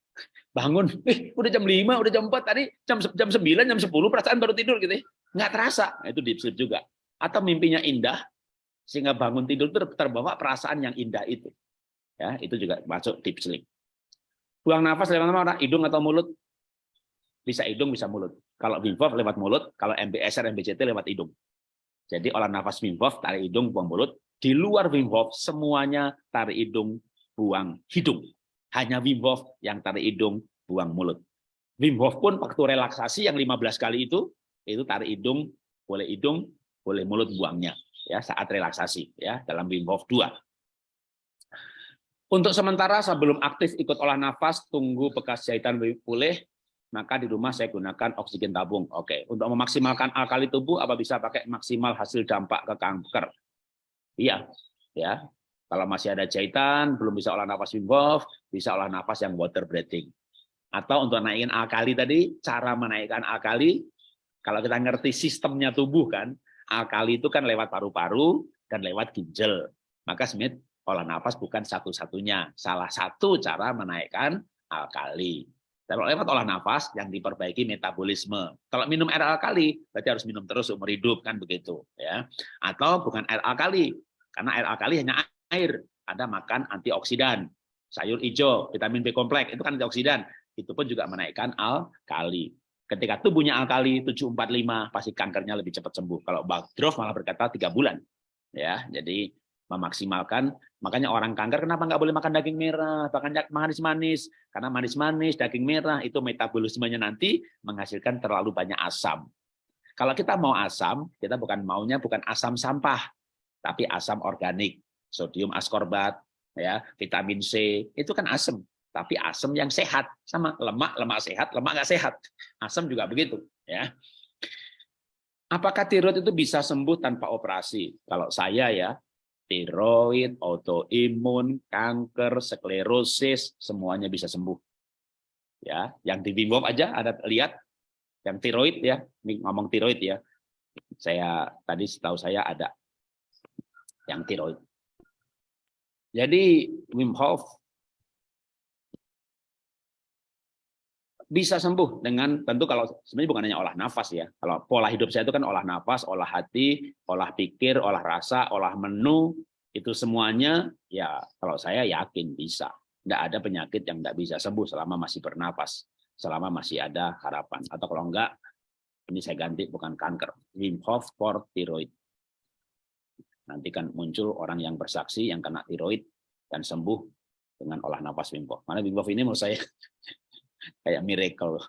bangun, eh, udah jam 5, udah jam 4, tadi jam, jam 9, jam 10, perasaan baru tidur gitu ya. Nggak terasa, nah, itu deep sleep juga. Atau mimpinya indah, sehingga bangun tidur itu terbawa perasaan yang indah itu. Ya, itu juga masuk deep sleep. Buang nafas lewat mana? Hidung atau mulut? Bisa hidung, bisa mulut. Kalau Wim lewat mulut, kalau MBSR, MBCT lewat hidung. Jadi olah nafas Wim Hof, tarik hidung, buang mulut. Di luar Wim Hof, semuanya tarik hidung, buang hidung. Hanya Wim Hof yang tarik hidung, buang mulut. Wim Hof pun waktu relaksasi yang 15 kali itu, itu tarik hidung, boleh hidung, boleh mulut buangnya ya saat relaksasi ya dalam Wim Hof 2. Untuk sementara sebelum aktif ikut olah nafas, tunggu bekas jahitan pulih, maka di rumah saya gunakan oksigen tabung. Oke, untuk memaksimalkan alkali tubuh apa bisa pakai maksimal hasil dampak ke kanker? Iya, ya. Kalau masih ada jahitan, belum bisa olah nafas Wim Hof, bisa olah nafas yang water breathing. Atau untuk naikin alkali tadi, cara menaikkan alkali Kalau kita ngerti sistemnya tubuh kan, alkali itu kan lewat paru-paru dan lewat ginjal. Maka sebenarnya olah nafas bukan satu-satunya. Salah satu cara menaikkan alkali. Kalau lewat olah nafas yang diperbaiki metabolisme. Kalau minum air alkali berarti harus minum terus umur hidup kan begitu ya. Atau bukan air alkali karena air alkali hanya air. Ada makan antioksidan, sayur hijau, vitamin B kompleks itu kan antioksidan. Itu pun juga menaikkan alkali. Ketika tubuhnya alkali 745 pasti kankernya lebih cepat sembuh. Kalau Bagdrov malah berkata tiga bulan. Ya, jadi memaksimalkan. Makanya orang kanker kenapa nggak boleh makan daging merah, bahkan manis-manis. Karena manis-manis, daging merah itu metabolismenya nanti menghasilkan terlalu banyak asam. Kalau kita mau asam, kita bukan maunya bukan asam sampah, tapi asam organik, sodium askorbat, ya, vitamin C, itu kan asam, tapi asam yang sehat, sama lemak, lemak sehat, lemak nggak sehat. Asam juga begitu, ya. Apakah tiroid itu bisa sembuh tanpa operasi? Kalau saya ya, tiroid, autoimun, kanker, sklerosis, semuanya bisa sembuh. Ya, yang di Wim aja ada lihat yang tiroid ya, ini ngomong tiroid ya. Saya tadi setahu saya ada yang tiroid. Jadi Wim Hof bisa sembuh dengan tentu kalau sebenarnya bukan hanya olah nafas ya. Kalau pola hidup saya itu kan olah nafas, olah hati, olah pikir, olah rasa, olah menu, itu semuanya ya kalau saya yakin bisa. Tidak ada penyakit yang tidak bisa sembuh selama masih bernapas, selama masih ada harapan. Atau kalau enggak, ini saya ganti bukan kanker, Wim Hof for tiroid. Nanti kan muncul orang yang bersaksi yang kena tiroid dan sembuh dengan olah nafas Wim Hof. Mana Wim Hof ini menurut saya kayak miracle.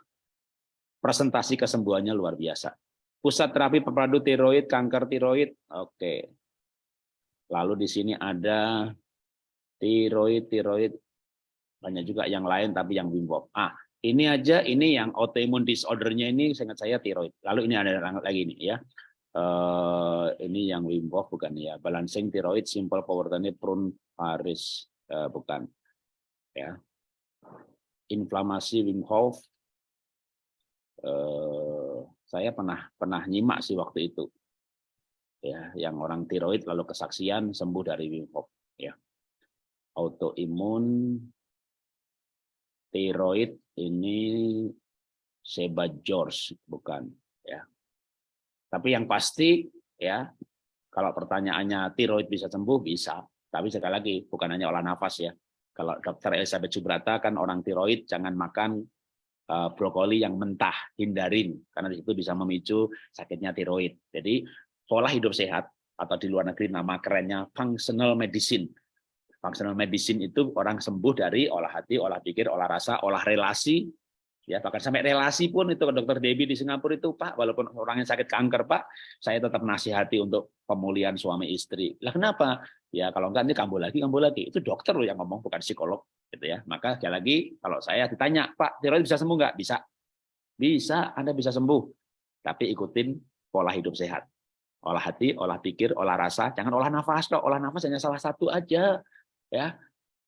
Presentasi kesembuhannya luar biasa. Pusat terapi pepadu tiroid, kanker tiroid, oke. Lalu di sini ada tiroid, tiroid, banyak juga yang lain tapi yang Wim Ah, ini aja ini yang autoimmune disordernya ini sangat saya tiroid. Lalu ini ada lagi nih ya. Uh, ini yang Wim Hof bukan ya. Balancing tiroid, simple power tonic, prune Paris uh, bukan. Ya inflamasi Wim Hof eh, saya pernah pernah nyimak sih waktu itu. Ya yang orang tiroid lalu kesaksian sembuh dari Wim Hof ya. Autoimun tiroid ini Seba George bukan ya. Tapi yang pasti ya kalau pertanyaannya tiroid bisa sembuh bisa. Tapi sekali lagi bukan hanya olah nafas ya kalau dokter Elizabeth Subrata kan orang tiroid jangan makan uh, brokoli yang mentah, hindarin karena itu bisa memicu sakitnya tiroid. Jadi pola hidup sehat atau di luar negeri nama kerennya functional medicine. Functional medicine itu orang sembuh dari olah hati, olah pikir, olah rasa, olah relasi, ya bahkan sampai relasi pun itu dokter Debbie di Singapura itu Pak walaupun orangnya sakit kanker Pak saya tetap nasihati untuk pemulihan suami istri. Lah kenapa? Ya kalau enggak ini kambuh lagi kambuh lagi. Itu dokter loh yang ngomong bukan psikolog gitu ya. Maka sekali lagi kalau saya ditanya Pak tiroid bisa sembuh nggak bisa. Bisa Anda bisa sembuh. Tapi ikutin pola hidup sehat. Olah hati olah pikir olah rasa. Jangan olah nafas dong. Olah nafas hanya salah satu aja ya.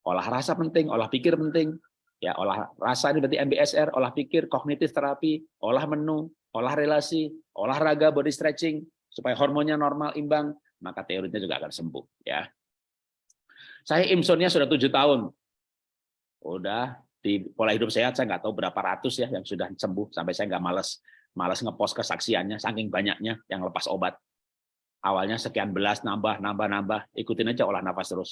Olah rasa penting olah pikir penting ya olah rasa ini berarti MBSR olah pikir kognitif terapi olah menu olah relasi olahraga body stretching supaya hormonnya normal imbang maka teorinya juga akan sembuh ya. Saya insomnia sudah tujuh tahun. Udah di pola hidup sehat saya nggak tahu berapa ratus ya yang sudah sembuh sampai saya nggak males malas ngepost kesaksiannya saking banyaknya yang lepas obat. Awalnya sekian belas nambah nambah nambah ikutin aja olah nafas terus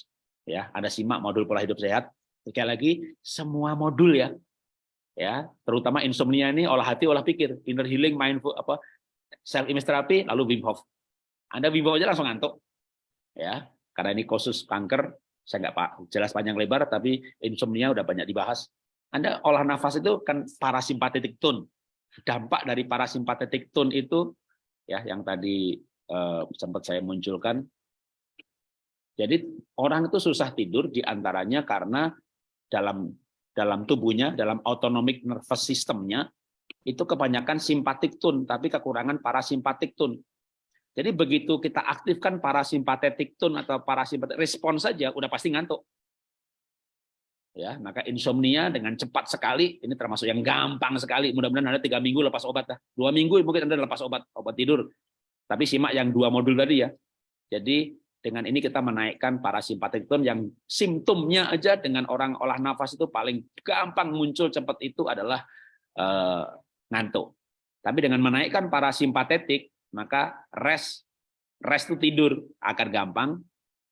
ya. Ada simak modul pola hidup sehat. Sekali lagi semua modul ya ya terutama insomnia ini olah hati olah pikir inner healing mindful apa self image therapy lalu Wim Hof anda bimbang aja langsung ngantuk. Ya, karena ini khusus kanker, saya nggak pak jelas panjang lebar, tapi insomnia udah banyak dibahas. Anda olah nafas itu kan parasimpatetik tone. Dampak dari parasimpatetik tone itu ya yang tadi eh, sempat saya munculkan. Jadi orang itu susah tidur di antaranya karena dalam dalam tubuhnya, dalam autonomic nervous systemnya itu kebanyakan simpatik tone, tapi kekurangan parasimpatik tone. Jadi begitu kita aktifkan parasimpatetik tone atau parasimpatetik respon saja udah pasti ngantuk. ya maka insomnia dengan cepat sekali ini termasuk yang gampang sekali mudah-mudahan anda tiga minggu lepas obat dah dua minggu mungkin anda lepas obat obat tidur tapi simak yang dua modul tadi ya jadi dengan ini kita menaikkan parasimpatik yang simptomnya aja dengan orang olah nafas itu paling gampang muncul cepat itu adalah eh, ngantuk tapi dengan menaikkan parasimpatetik maka rest rest itu tidur akan gampang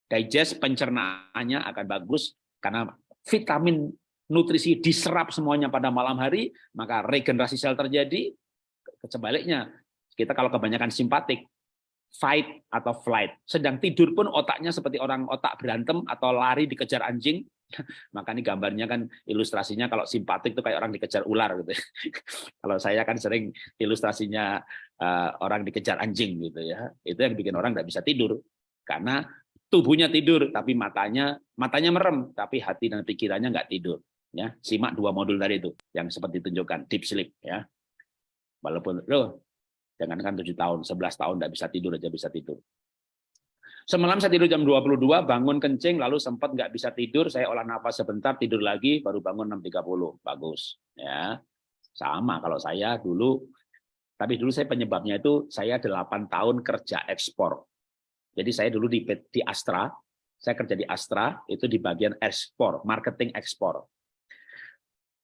digest pencernaannya akan bagus karena vitamin nutrisi diserap semuanya pada malam hari, maka regenerasi sel terjadi. Sebaliknya, kita kalau kebanyakan simpatik, fight atau flight. Sedang tidur pun otaknya seperti orang otak berantem atau lari dikejar anjing. Maka ini gambarnya kan ilustrasinya kalau simpatik itu kayak orang dikejar ular gitu. kalau saya kan sering ilustrasinya uh, orang dikejar anjing gitu ya. Itu yang bikin orang nggak bisa tidur karena tubuhnya tidur tapi matanya matanya merem tapi hati dan pikirannya nggak tidur ya simak dua modul tadi itu yang seperti ditunjukkan deep sleep ya walaupun loh jangankan tujuh tahun 11 tahun nggak bisa tidur aja bisa tidur. Semalam saya tidur jam 22 bangun kencing lalu sempat nggak bisa tidur saya olah nafas sebentar tidur lagi baru bangun 6.30 bagus ya. Sama kalau saya dulu. Tapi dulu saya penyebabnya itu saya 8 tahun kerja ekspor. Jadi saya dulu di, di Astra, saya kerja di Astra, itu di bagian ekspor, marketing ekspor.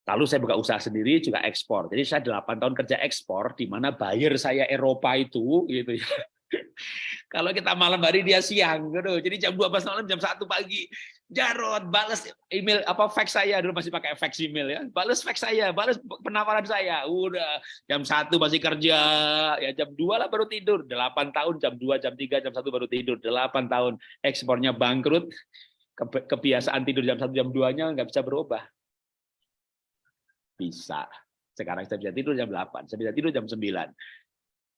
Lalu saya buka usaha sendiri juga ekspor. Jadi saya 8 tahun kerja ekspor, di mana buyer saya Eropa itu, gitu ya. Kalau kita malam hari dia siang, gitu. Jadi jam 12 malam, jam 1 pagi. Jarod, balas email apa fax saya dulu masih pakai fax email ya. Balas fax saya, balas penawaran saya. Udah jam satu masih kerja, ya jam 2 lah baru tidur. 8 tahun jam 2, jam 3, jam 1 baru tidur. 8 tahun ekspornya bangkrut. Kebiasaan tidur jam 1, jam 2-nya nggak bisa berubah. Bisa. Sekarang saya bisa tidur jam 8, saya bisa tidur jam 9.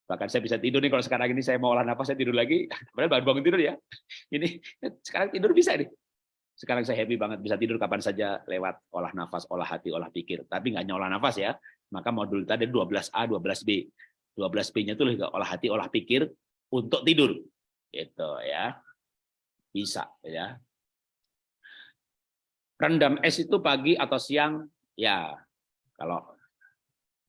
Bahkan saya bisa tidur nih kalau sekarang ini saya mau olah nafas saya tidur lagi. Padahal baru bangun tidur ya. Ini sekarang tidur bisa nih sekarang saya happy banget bisa tidur kapan saja lewat olah nafas, olah hati, olah pikir. Tapi nggak hanya olah nafas ya. Maka modul tadi 12A, 12B. 12B-nya itu olah hati, olah pikir untuk tidur. Gitu ya. Bisa ya. Rendam es itu pagi atau siang ya. Kalau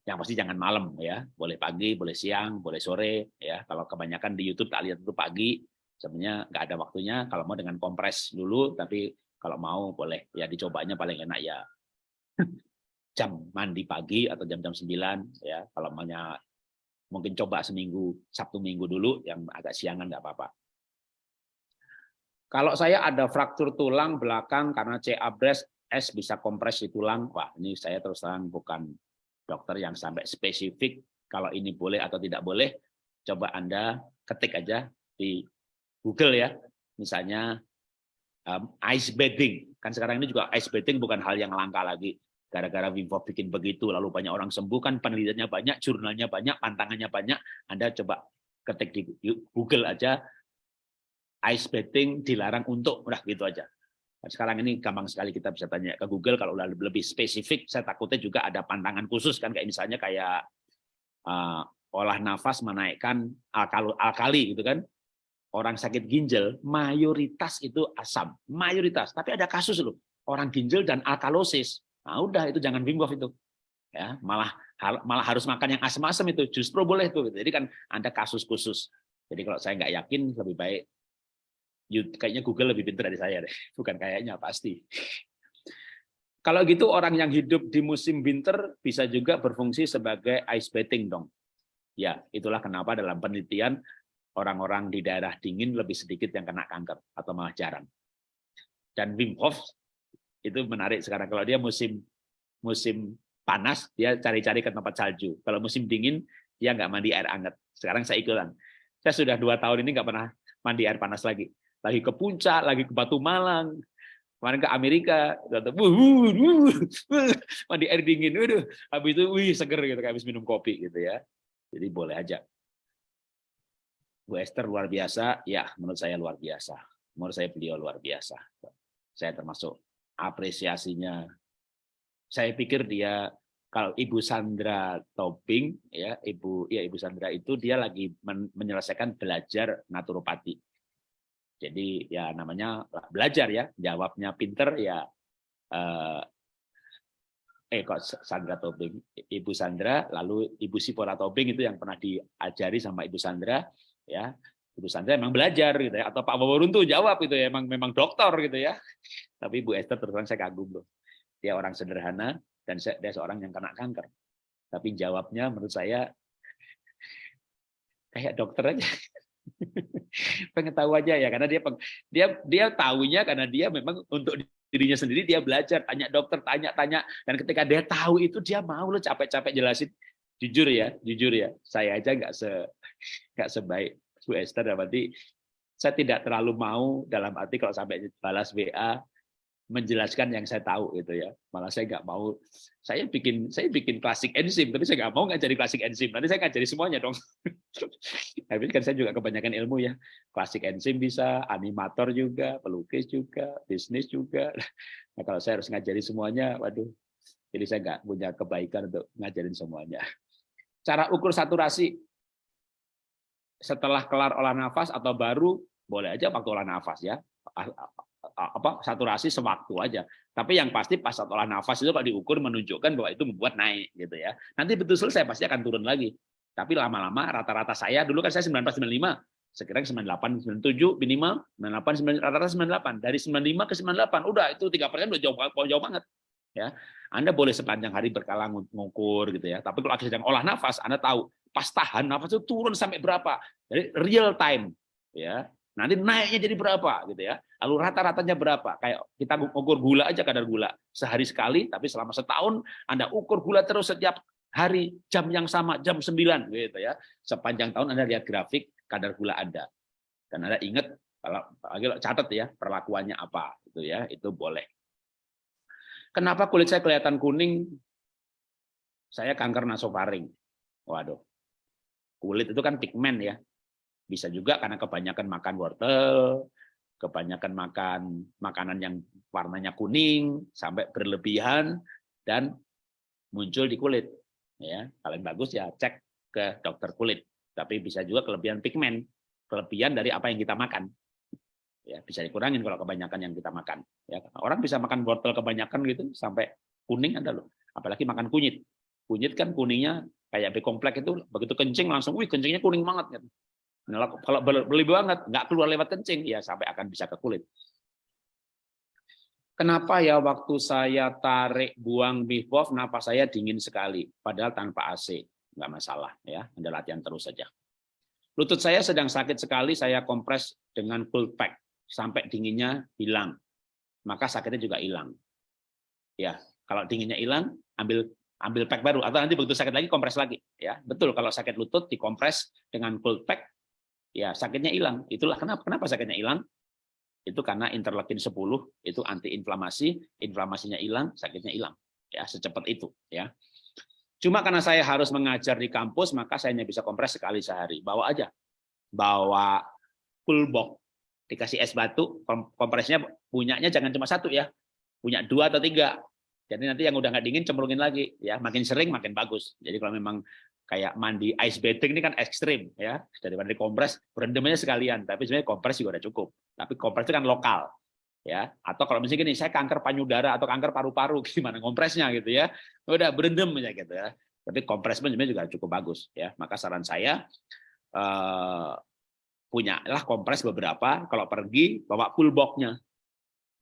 yang pasti jangan malam ya. Boleh pagi, boleh siang, boleh sore ya. Kalau kebanyakan di YouTube tak lihat itu pagi, sebenarnya nggak ada waktunya kalau mau dengan kompres dulu tapi kalau mau boleh ya dicobanya paling enak ya jam mandi pagi atau jam-jam 9 ya kalau maunya mungkin coba seminggu Sabtu Minggu dulu yang agak siangan nggak apa-apa kalau saya ada fraktur tulang belakang karena CA breast S bisa kompres di tulang wah ini saya terus terang bukan dokter yang sampai spesifik kalau ini boleh atau tidak boleh coba Anda ketik aja di Google ya, misalnya um, ice bathing. Kan sekarang ini juga ice bathing bukan hal yang langka lagi. Gara-gara Wim bikin begitu, lalu banyak orang sembuh, kan penelitiannya banyak, jurnalnya banyak, pantangannya banyak. Anda coba ketik di Google aja, ice bathing dilarang untuk, udah gitu aja. Sekarang ini gampang sekali kita bisa tanya ke Google, kalau lebih spesifik, saya takutnya juga ada pantangan khusus, kan kayak misalnya kayak uh, olah nafas menaikkan alkali, alkali gitu kan orang sakit ginjal mayoritas itu asam, mayoritas. Tapi ada kasus loh, orang ginjal dan alkalosis. Nah, udah itu jangan Wim itu. Ya, malah malah harus makan yang asam-asam itu justru boleh tuh. Jadi kan ada kasus khusus. Jadi kalau saya nggak yakin lebih baik kayaknya Google lebih pintar dari saya deh. Bukan kayaknya pasti. Kalau gitu orang yang hidup di musim winter bisa juga berfungsi sebagai ice bathing dong. Ya, itulah kenapa dalam penelitian orang-orang di daerah dingin lebih sedikit yang kena kanker atau malah jarang. Dan Wim Hof itu menarik sekarang kalau dia musim musim panas dia cari-cari ke tempat salju. Kalau musim dingin dia nggak mandi air hangat. Sekarang saya ikutan. Saya sudah dua tahun ini nggak pernah mandi air panas lagi. Lagi ke puncak, lagi ke Batu Malang, kemarin ke Amerika, mandi air dingin, waduh, habis itu wih seger gitu, kayak habis minum kopi gitu ya. Jadi boleh aja. Bu Esther luar biasa, ya menurut saya luar biasa. Menurut saya beliau luar biasa. Saya termasuk apresiasinya. Saya pikir dia kalau Ibu Sandra Toping ya Ibu ya Ibu Sandra itu dia lagi men menyelesaikan belajar naturopati. Jadi ya namanya belajar ya, jawabnya pinter ya eh, eh kok Sandra Tobing, Ibu Sandra, lalu Ibu Sipora Tobing itu yang pernah diajari sama Ibu Sandra, ya Ibu Sandra memang belajar gitu ya, atau Pak Waworun tuh jawab itu ya, memang memang dokter gitu ya. Tapi Ibu Esther terus terang saya kagum loh, dia orang sederhana dan dia seorang yang kena kanker. Tapi jawabnya menurut saya kayak dokter aja. pengen tahu aja ya karena dia dia dia tahunya karena dia memang untuk dirinya sendiri dia belajar tanya dokter tanya tanya dan ketika dia tahu itu dia mau lo capek-capek jelasin. Jujur ya jujur ya saya aja nggak se nggak sebaik Bu Esther. Berarti saya tidak terlalu mau dalam arti kalau sampai balas WA menjelaskan yang saya tahu gitu ya. Malah saya nggak mau saya bikin saya bikin klasik enzim tapi saya nggak mau ngajari klasik enzim. Nanti saya ngajari semuanya dong. Tapi kan saya juga kebanyakan ilmu ya. Klasik enzim bisa, animator juga, pelukis juga, bisnis juga. Nah, kalau saya harus ngajari semuanya, waduh. Jadi saya nggak punya kebaikan untuk ngajarin semuanya. Cara ukur saturasi setelah kelar olah nafas atau baru boleh aja waktu olah nafas ya apa saturasi sewaktu aja. Tapi yang pasti pas saat olah nafas itu kalau diukur menunjukkan bahwa itu membuat naik gitu ya. Nanti betul selesai pasti akan turun lagi. Tapi lama-lama rata-rata saya dulu kan saya 94 95, sekarang 98 97 minimal 98 rata-rata 98. Dari 95 ke 98 udah itu 3% udah jauh jauh banget. Ya. Anda boleh sepanjang hari berkala ngukur gitu ya. Tapi kalau sedang olah nafas Anda tahu pas tahan nafas itu turun sampai berapa. Jadi real time ya Nanti naiknya jadi berapa gitu ya. Lalu rata-ratanya berapa? Kayak kita ukur gula aja kadar gula. Sehari sekali tapi selama setahun Anda ukur gula terus setiap hari jam yang sama jam 9 gitu ya. Sepanjang tahun Anda lihat grafik kadar gula Anda. Dan Anda ingat kalau catat ya perlakuannya apa gitu ya, itu boleh. Kenapa kulit saya kelihatan kuning? Saya kanker nasofaring. Waduh. Kulit itu kan pigmen ya. Bisa juga karena kebanyakan makan wortel, kebanyakan makan makanan yang warnanya kuning sampai berlebihan dan muncul di kulit. Ya, paling bagus ya cek ke dokter kulit. Tapi bisa juga kelebihan pigmen, kelebihan dari apa yang kita makan. Ya, bisa dikurangin kalau kebanyakan yang kita makan. Ya, orang bisa makan wortel kebanyakan gitu sampai kuning ada loh. Apalagi makan kunyit. Kunyit kan kuningnya kayak B itu begitu kencing langsung, wih kencingnya kuning banget. Gitu. Nah, kalau berlebih banget, nggak keluar lewat kencing, ya sampai akan bisa ke kulit. Kenapa ya waktu saya tarik buang bifov, napas saya dingin sekali, padahal tanpa AC, nggak masalah ya, Anda latihan terus saja. Lutut saya sedang sakit sekali, saya kompres dengan full pack sampai dinginnya hilang, maka sakitnya juga hilang. Ya, kalau dinginnya hilang, ambil ambil pack baru atau nanti begitu sakit lagi kompres lagi ya betul kalau sakit lutut dikompres dengan full pack ya sakitnya hilang. Itulah kenapa kenapa sakitnya hilang? Itu karena interleukin 10 itu antiinflamasi, inflamasinya hilang, sakitnya hilang. Ya, secepat itu ya. Cuma karena saya harus mengajar di kampus, maka saya hanya bisa kompres sekali sehari. Bawa aja. Bawa full box. Dikasih es batu, kompresnya punyanya jangan cuma satu ya. Punya dua atau tiga. Jadi nanti yang udah nggak dingin cemplungin lagi ya. Makin sering makin bagus. Jadi kalau memang kayak mandi ice bathing ini kan ekstrim ya. Daripada dikompres berendamnya sekalian. Tapi sebenarnya kompres juga udah cukup. Tapi kompres itu kan lokal ya. Atau kalau misalnya gini saya kanker payudara atau kanker paru-paru gimana kompresnya gitu ya. Udah berendam aja gitu ya. Tapi kompres sebenarnya juga cukup bagus ya. Maka saran saya eh, punya lah kompres beberapa. Kalau pergi bawa full boxnya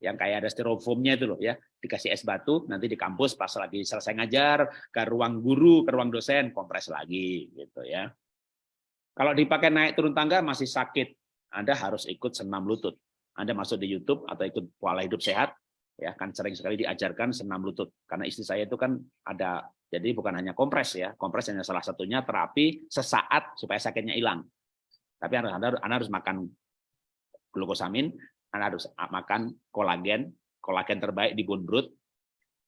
yang kayak ada styrofoamnya itu loh ya. Dikasih es batu nanti di kampus pas lagi selesai ngajar ke ruang guru ke ruang dosen kompres lagi gitu ya. Kalau dipakai naik turun tangga masih sakit. Anda harus ikut senam lutut. Anda masuk di YouTube atau ikut pola hidup sehat ya kan sering sekali diajarkan senam lutut. Karena istri saya itu kan ada jadi bukan hanya kompres ya kompres hanya salah satunya terapi sesaat supaya sakitnya hilang. Tapi anda, anda, anda harus makan glukosamin anda harus makan kolagen, kolagen terbaik di Bunbrut.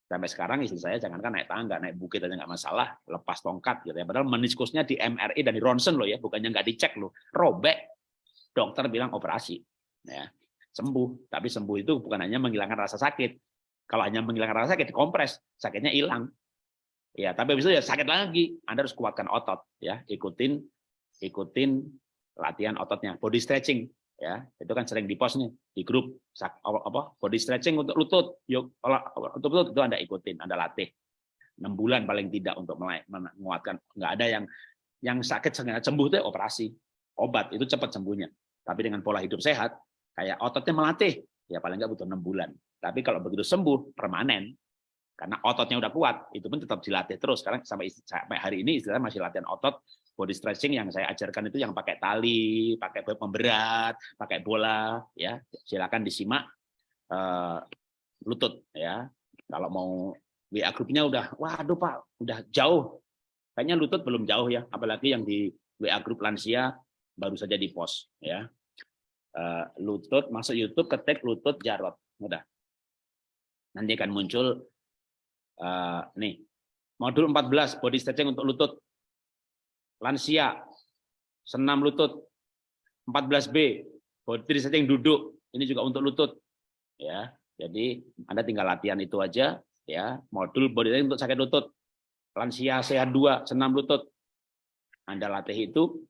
Sampai sekarang istri saya jangankan naik tangga, naik bukit aja nggak masalah, lepas tongkat gitu ya. Padahal meniskusnya di MRI dan di ronsen loh ya, bukannya nggak dicek loh, robek. Dokter bilang operasi, ya sembuh. Tapi sembuh itu bukan hanya menghilangkan rasa sakit. Kalau hanya menghilangkan rasa sakit, kompres, sakitnya hilang. Ya, tapi itu ya sakit lagi. Anda harus kuatkan otot, ya. Ikutin, ikutin latihan ototnya, body stretching ya itu kan sering di post nih di grup. Apa body stretching untuk lutut. Yuk untuk lutut itu anda ikutin anda latih. Enam bulan paling tidak untuk menguatkan. Nggak ada yang yang sakit sembuh itu operasi. Obat itu cepat sembuhnya. Tapi dengan pola hidup sehat kayak ototnya melatih ya paling nggak butuh enam bulan. Tapi kalau begitu sembuh permanen karena ototnya udah kuat itu pun tetap dilatih terus. Sekarang sampai sampai hari ini istilahnya masih latihan otot body stretching yang saya ajarkan itu yang pakai tali, pakai pemberat, pakai bola, ya silakan disimak uh, lutut ya. Kalau mau WA grupnya udah, waduh Pak, udah jauh. Kayaknya lutut belum jauh ya, apalagi yang di WA grup lansia baru saja di post ya. Uh, lutut masuk YouTube ketik lutut Jarot, mudah. Nanti akan muncul uh, nih modul 14 body stretching untuk lutut lansia, senam lutut, 14B, body yang duduk, ini juga untuk lutut. Ya, jadi Anda tinggal latihan itu aja, ya. Modul body untuk sakit lutut, lansia sehat dua, senam lutut. Anda latih itu,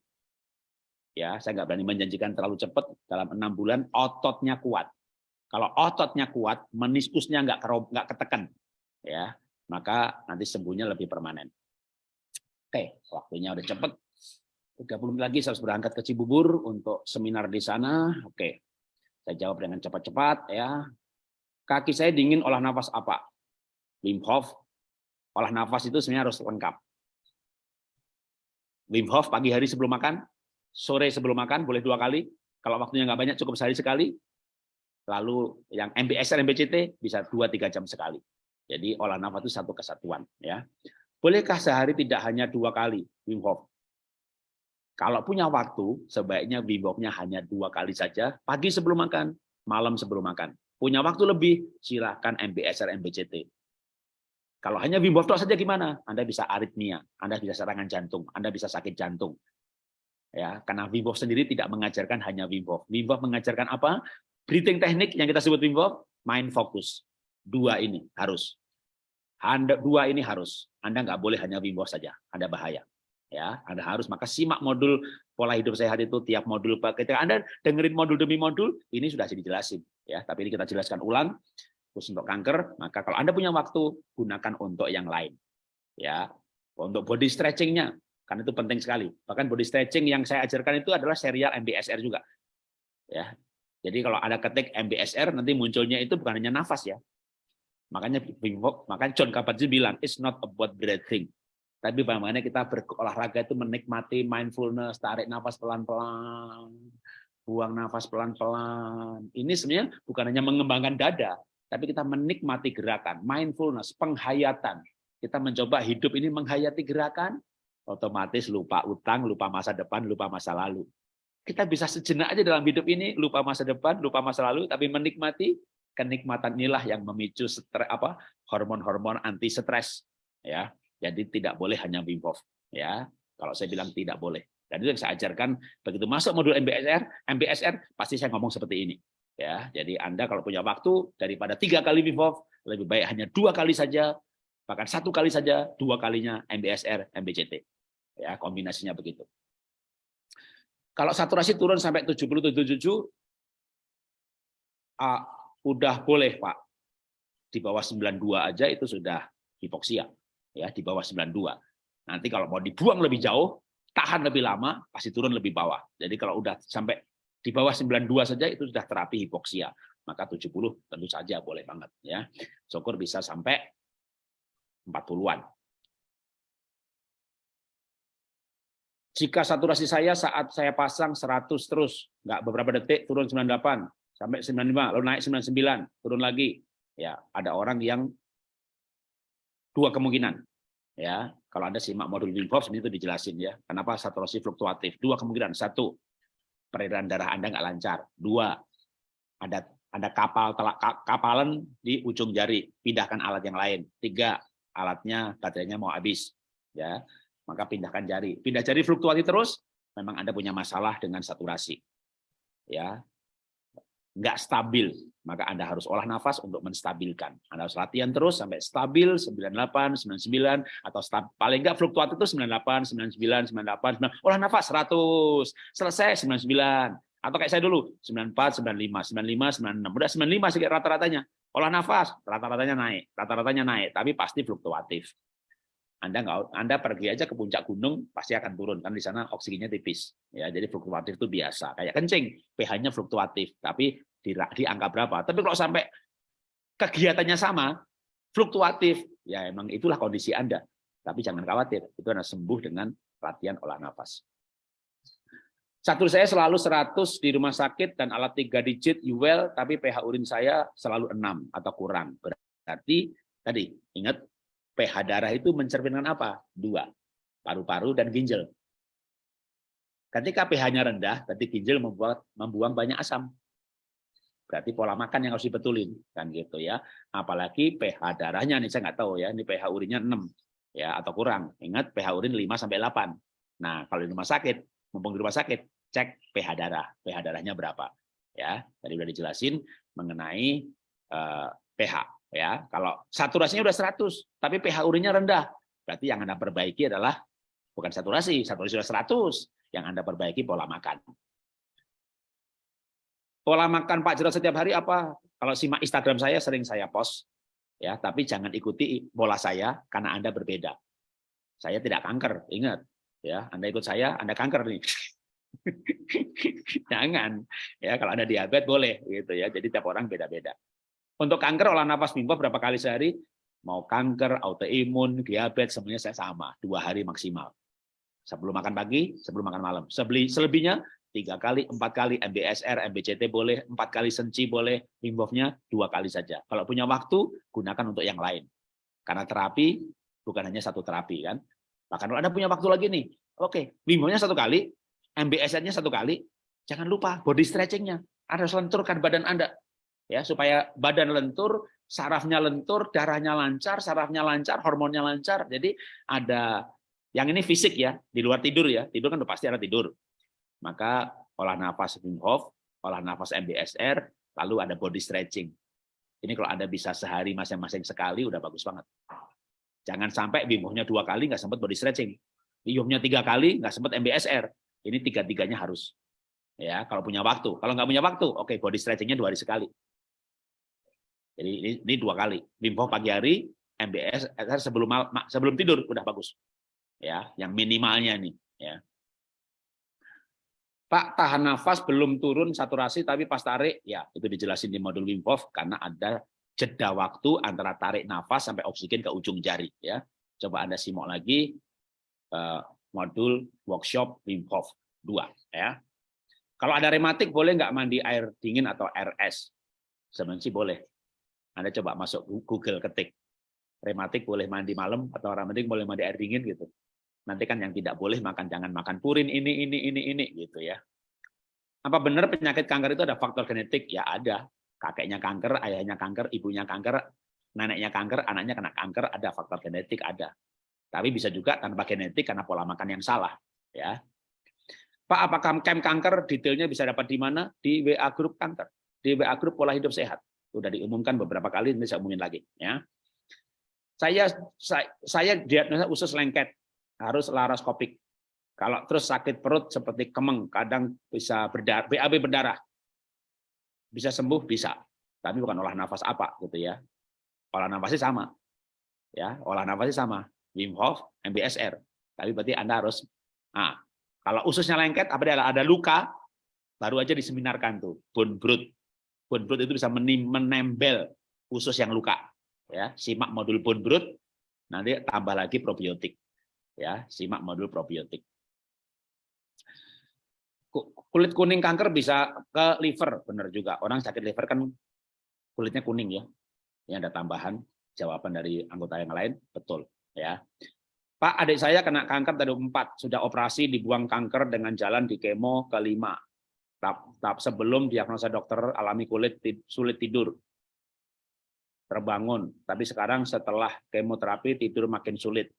ya. Saya nggak berani menjanjikan terlalu cepat dalam enam bulan ototnya kuat. Kalau ototnya kuat, meniskusnya nggak nggak ketekan, ya, maka nanti sembuhnya lebih permanen. Oke, waktunya udah cepet. 30 menit lagi saya harus berangkat ke Cibubur untuk seminar di sana. Oke, saya jawab dengan cepat-cepat ya. Kaki saya dingin, olah nafas apa? Wim Hof, olah nafas itu sebenarnya harus lengkap. Wim Hof pagi hari sebelum makan, sore sebelum makan boleh dua kali. Kalau waktunya nggak banyak cukup sehari sekali. Lalu yang MBSR, MBCT bisa dua tiga jam sekali. Jadi olah nafas itu satu kesatuan ya. Bolehkah sehari tidak hanya dua kali Wim Hof? Kalau punya waktu, sebaiknya Wim Hof-nya hanya dua kali saja, pagi sebelum makan, malam sebelum makan. Punya waktu lebih, silakan MBSR, MBCT. Kalau hanya Wim Hof saja gimana? Anda bisa aritmia, Anda bisa serangan jantung, Anda bisa sakit jantung. Ya, karena Wim Hof sendiri tidak mengajarkan hanya Wim Hof. Wim Hof mengajarkan apa? Breathing teknik yang kita sebut Wim Hof, mind focus. Dua ini harus. Anda dua ini harus. Anda nggak boleh hanya Wim Hof saja. Anda bahaya. Ya, Anda harus maka simak modul pola hidup sehat itu tiap modul ketika Anda dengerin modul demi modul ini sudah dijelasin ya, tapi ini kita jelaskan ulang khusus untuk kanker, maka kalau Anda punya waktu gunakan untuk yang lain. Ya. Untuk body stretchingnya karena itu penting sekali. Bahkan body stretching yang saya ajarkan itu adalah serial MBSR juga. Ya. Jadi kalau ada ketik MBSR nanti munculnya itu bukan hanya nafas ya, Makanya makanya John Kabat-Zinn bilang, it's not about breathing. Tapi bagaimana kita berolahraga itu menikmati mindfulness, tarik nafas pelan-pelan, buang nafas pelan-pelan. Ini sebenarnya bukan hanya mengembangkan dada, tapi kita menikmati gerakan, mindfulness, penghayatan. Kita mencoba hidup ini menghayati gerakan, otomatis lupa utang, lupa masa depan, lupa masa lalu. Kita bisa sejenak aja dalam hidup ini, lupa masa depan, lupa masa lalu, tapi menikmati kenikmatan inilah yang memicu stres apa hormon-hormon anti stres ya. Jadi tidak boleh hanya Wim Hof ya. Kalau saya bilang tidak boleh. Dan itu yang saya ajarkan begitu masuk modul MBSR, MBSR pasti saya ngomong seperti ini. Ya, jadi Anda kalau punya waktu daripada tiga kali Wim Hof, lebih baik hanya dua kali saja, bahkan satu kali saja, dua kalinya MBSR, MBCT. Ya, kombinasinya begitu. Kalau saturasi turun sampai 77, udah boleh Pak. Di bawah 92 aja itu sudah hipoksia. ya Di bawah 92. Nanti kalau mau dibuang lebih jauh, tahan lebih lama, pasti turun lebih bawah. Jadi kalau udah sampai di bawah 92 saja itu sudah terapi hipoksia. Maka 70 tentu saja boleh banget. ya Syukur bisa sampai 40-an. Jika saturasi saya saat saya pasang 100 terus, nggak beberapa detik turun 98, sampai 95, lalu naik 99, turun lagi. Ya, ada orang yang dua kemungkinan. Ya, kalau Anda simak modul Wim Hof itu dijelasin ya. Kenapa saturasi fluktuatif? Dua kemungkinan. Satu, peredaran darah Anda nggak lancar. Dua, ada ada kapal telak, kapalan di ujung jari, pindahkan alat yang lain. Tiga, alatnya baterainya mau habis. Ya, maka pindahkan jari. Pindah jari fluktuatif terus, memang Anda punya masalah dengan saturasi. Ya, nggak stabil, maka Anda harus olah nafas untuk menstabilkan. Anda harus latihan terus sampai stabil 98, 99 atau stab, paling nggak fluktuatif itu 98, 99, 98, 99. olah nafas 100, selesai 99 Atau kayak saya dulu, 94, 95, 95, 96. Udah 95 sedikit rata-ratanya. Olah nafas, rata-ratanya naik. Rata-ratanya naik, tapi pasti fluktuatif. Anda nggak Anda pergi aja ke puncak gunung pasti akan turun. Kan di sana oksigennya tipis ya. Jadi fluktuatif itu biasa kayak kencing. pH-nya fluktuatif tapi di, di angka berapa? Tapi kalau sampai kegiatannya sama fluktuatif. Ya emang itulah kondisi Anda. Tapi jangan khawatir itu Anda sembuh dengan latihan olah nafas. Satu saya selalu 100 di rumah sakit dan alat tiga digit UL tapi pH urin saya selalu 6 atau kurang. Berarti tadi ingat pH darah itu mencerminkan apa? Dua, paru-paru dan ginjal. Ketika pH-nya rendah, berarti ginjal membuat membuang banyak asam. Berarti pola makan yang harus dibetulin kan gitu ya. Apalagi pH darahnya nih saya nggak tahu ya, ini pH urinnya 6 ya atau kurang. Ingat pH urin 5 sampai 8. Nah, kalau di rumah sakit, mumpung di rumah sakit, cek pH darah. pH darahnya berapa? Ya, tadi udah dijelasin mengenai uh, pH ya. Kalau saturasinya udah 100 tapi pH urinnya rendah berarti yang Anda perbaiki adalah bukan saturasi saturasi sudah 100 yang Anda perbaiki pola makan. Pola makan Pak Jarod setiap hari apa? Kalau simak Instagram saya sering saya post ya. Tapi jangan ikuti pola saya karena Anda berbeda. Saya tidak kanker ingat ya. Anda ikut saya Anda kanker nih. Jangan ya. Kalau Anda diabetes boleh gitu ya. Jadi tiap orang beda-beda untuk kanker olah nafas mimpi berapa kali sehari? Mau kanker, autoimun, diabetes, semuanya saya sama. Dua hari maksimal. Sebelum makan pagi, sebelum makan malam. Selebihnya tiga kali, empat kali, MBSR, MBCT boleh, empat kali senci boleh, limbofnya dua kali saja. Kalau punya waktu, gunakan untuk yang lain. Karena terapi bukan hanya satu terapi kan. Bahkan kalau Anda punya waktu lagi nih, oke, limbofnya satu kali, MBSR-nya satu kali, jangan lupa body stretching-nya. Anda harus lenturkan badan Anda ya supaya badan lentur, sarafnya lentur, darahnya lancar, sarafnya lancar, hormonnya lancar. Jadi ada yang ini fisik ya, di luar tidur ya. Tidur kan udah pasti ada tidur. Maka olah nafas Wim Hof, olah nafas MBSR, lalu ada body stretching. Ini kalau Anda bisa sehari masing-masing sekali udah bagus banget. Jangan sampai Wim Hofnya dua kali nggak sempat body stretching. Wim tiga kali nggak sempat MBSR. Ini tiga-tiganya harus. Ya, kalau punya waktu. Kalau nggak punya waktu, oke body stretchingnya dua hari sekali. Jadi ini, ini dua kali. Wim Hof pagi hari, MBS sebelum sebelum tidur udah bagus. Ya, yang minimalnya nih, ya. Pak tahan nafas belum turun saturasi tapi pas tarik ya itu dijelasin di modul Wim Hof karena ada jeda waktu antara tarik nafas sampai oksigen ke ujung jari ya. Coba Anda simak lagi uh, modul workshop Wim Hof 2 ya. Kalau ada rematik boleh nggak mandi air dingin atau es? Sebenarnya boleh. Anda coba masuk Google ketik rematik boleh mandi malam atau rematik boleh mandi air dingin gitu. Nanti kan yang tidak boleh makan jangan makan purin ini ini ini ini gitu ya. Apa benar penyakit kanker itu ada faktor genetik? Ya ada. Kakeknya kanker, ayahnya kanker, ibunya kanker, neneknya kanker, anaknya kena kanker, ada faktor genetik ada. Tapi bisa juga tanpa genetik karena pola makan yang salah, ya. Pak, apakah camp kanker detailnya bisa dapat di mana? Di WA grup kanker, di WA grup pola hidup sehat. Sudah diumumkan beberapa kali, ini saya umumin lagi. Ya. Saya, saya, saya diagnosa usus lengket, harus laroskopik. Kalau terus sakit perut seperti kemeng, kadang bisa berdarah, BAB berdarah. Bisa sembuh, bisa. Tapi bukan olah nafas apa gitu ya. Olah nafasnya sama. Ya, olah nafasnya sama. Wim Hof, MBSR. Tapi berarti Anda harus nah, kalau ususnya lengket, apa ada luka, baru aja diseminarkan tuh, bone brood bone broth itu bisa menempel usus yang luka. Ya, simak modul bone broth, nanti tambah lagi probiotik. Ya, simak modul probiotik. Kulit kuning kanker bisa ke liver, benar juga. Orang sakit liver kan kulitnya kuning ya. Ini ada tambahan jawaban dari anggota yang lain, betul ya. Pak, adik saya kena kanker dari empat, sudah operasi dibuang kanker dengan jalan di kemo kelima tahap, tahap sebelum diagnosa dokter alami kulit sulit tidur. Terbangun. Tapi sekarang setelah kemoterapi tidur makin sulit.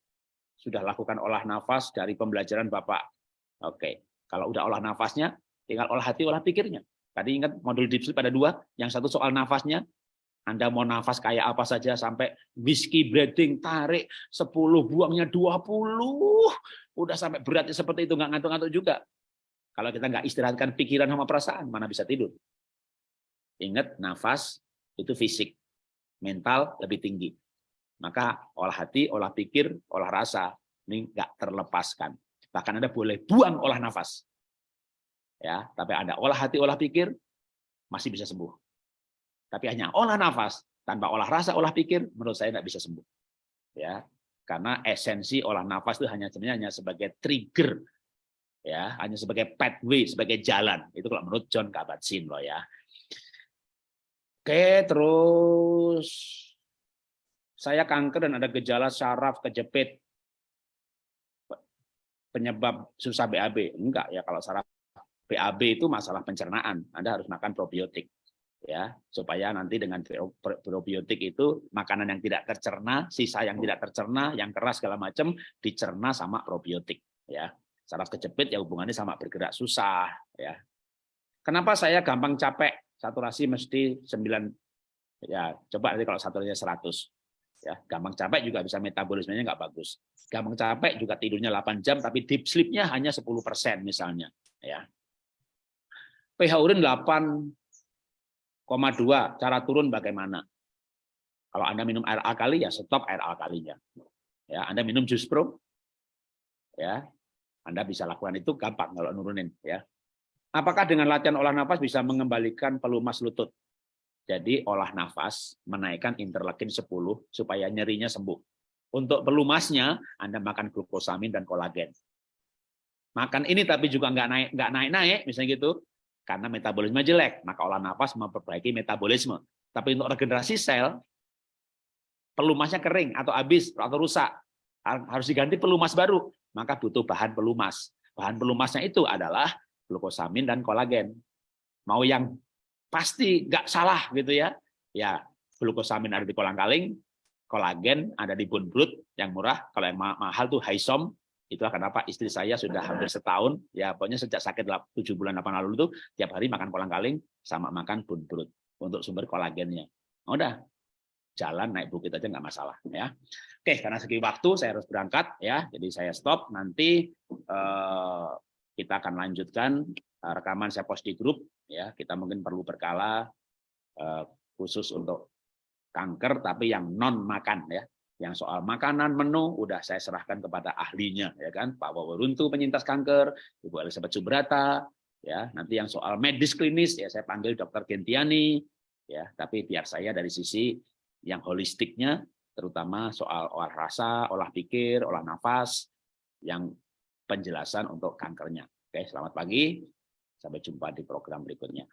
Sudah lakukan olah nafas dari pembelajaran Bapak. Oke. Kalau udah olah nafasnya tinggal olah hati olah pikirnya. Tadi ingat modul deep sleep ada dua. Yang satu soal nafasnya anda mau nafas kayak apa saja sampai whiskey breathing tarik 10 buangnya 20 udah sampai beratnya seperti itu nggak ngantuk-ngantuk juga Kalau kita nggak istirahatkan pikiran sama perasaan, mana bisa tidur? Ingat, nafas itu fisik, mental lebih tinggi. Maka olah hati, olah pikir, olah rasa ini nggak terlepaskan. Bahkan Anda boleh buang olah nafas. Ya, tapi ada olah hati, olah pikir masih bisa sembuh. Tapi hanya olah nafas tanpa olah rasa, olah pikir menurut saya tidak bisa sembuh. Ya, karena esensi olah nafas itu hanya sebenarnya hanya sebagai trigger ya hanya sebagai pathway sebagai jalan. Itu kalau menurut John Kabat-Zinn loh ya. Oke terus saya kanker dan ada gejala saraf kejepit. Penyebab susah BAB enggak ya kalau saraf BAB itu masalah pencernaan. Anda harus makan probiotik ya. Supaya nanti dengan probiotik itu makanan yang tidak tercerna sisa yang tidak tercerna yang keras segala macam dicerna sama probiotik ya saraf kejepit ya hubungannya sama bergerak susah ya. Kenapa saya gampang capek? Saturasi mesti 9 ya, coba nanti kalau saturasinya 100 ya, gampang capek juga bisa metabolismenya nggak bagus. Gampang capek juga tidurnya 8 jam tapi deep sleep-nya hanya 10% misalnya ya. pH urin 8,2, cara turun bagaimana? Kalau Anda minum air alkali ya stop air alkalinya. Ya, Anda minum jus pro ya, anda bisa lakukan itu gampang kalau nurunin ya. Apakah dengan latihan olah nafas bisa mengembalikan pelumas lutut? Jadi olah nafas menaikkan interleukin 10 supaya nyerinya sembuh. Untuk pelumasnya Anda makan glukosamin dan kolagen. Makan ini tapi juga nggak naik nggak naik naik misalnya gitu karena metabolisme jelek maka olah nafas memperbaiki metabolisme. Tapi untuk regenerasi sel pelumasnya kering atau habis atau rusak harus diganti pelumas baru maka butuh bahan pelumas. Bahan pelumasnya itu adalah glukosamin dan kolagen. Mau yang pasti nggak salah gitu ya, ya glukosamin ada di kolang-kaling, kolagen ada di bone broth yang murah, kalau yang mahal tuh Hisom, itulah kenapa istri saya sudah hampir setahun, ya pokoknya sejak sakit 7 bulan 8 lalu itu tiap hari makan kolang-kaling sama makan bone broth untuk sumber kolagennya. Udah, jalan naik bukit aja nggak masalah ya. Oke, karena segi waktu saya harus berangkat ya, jadi saya stop. Nanti eh, kita akan lanjutkan eh, rekaman saya post di grup ya. Kita mungkin perlu berkala eh, khusus untuk kanker, tapi yang non makan ya. Yang soal makanan menu udah saya serahkan kepada ahlinya ya kan, Pak Waworuntu penyintas kanker, Ibu Elizabeth Subrata ya. Nanti yang soal medis klinis ya saya panggil Dokter Gentiani ya. Tapi biar saya dari sisi yang holistiknya terutama soal olah rasa, olah pikir, olah nafas, yang penjelasan untuk kankernya. Oke, selamat pagi. Sampai jumpa di program berikutnya.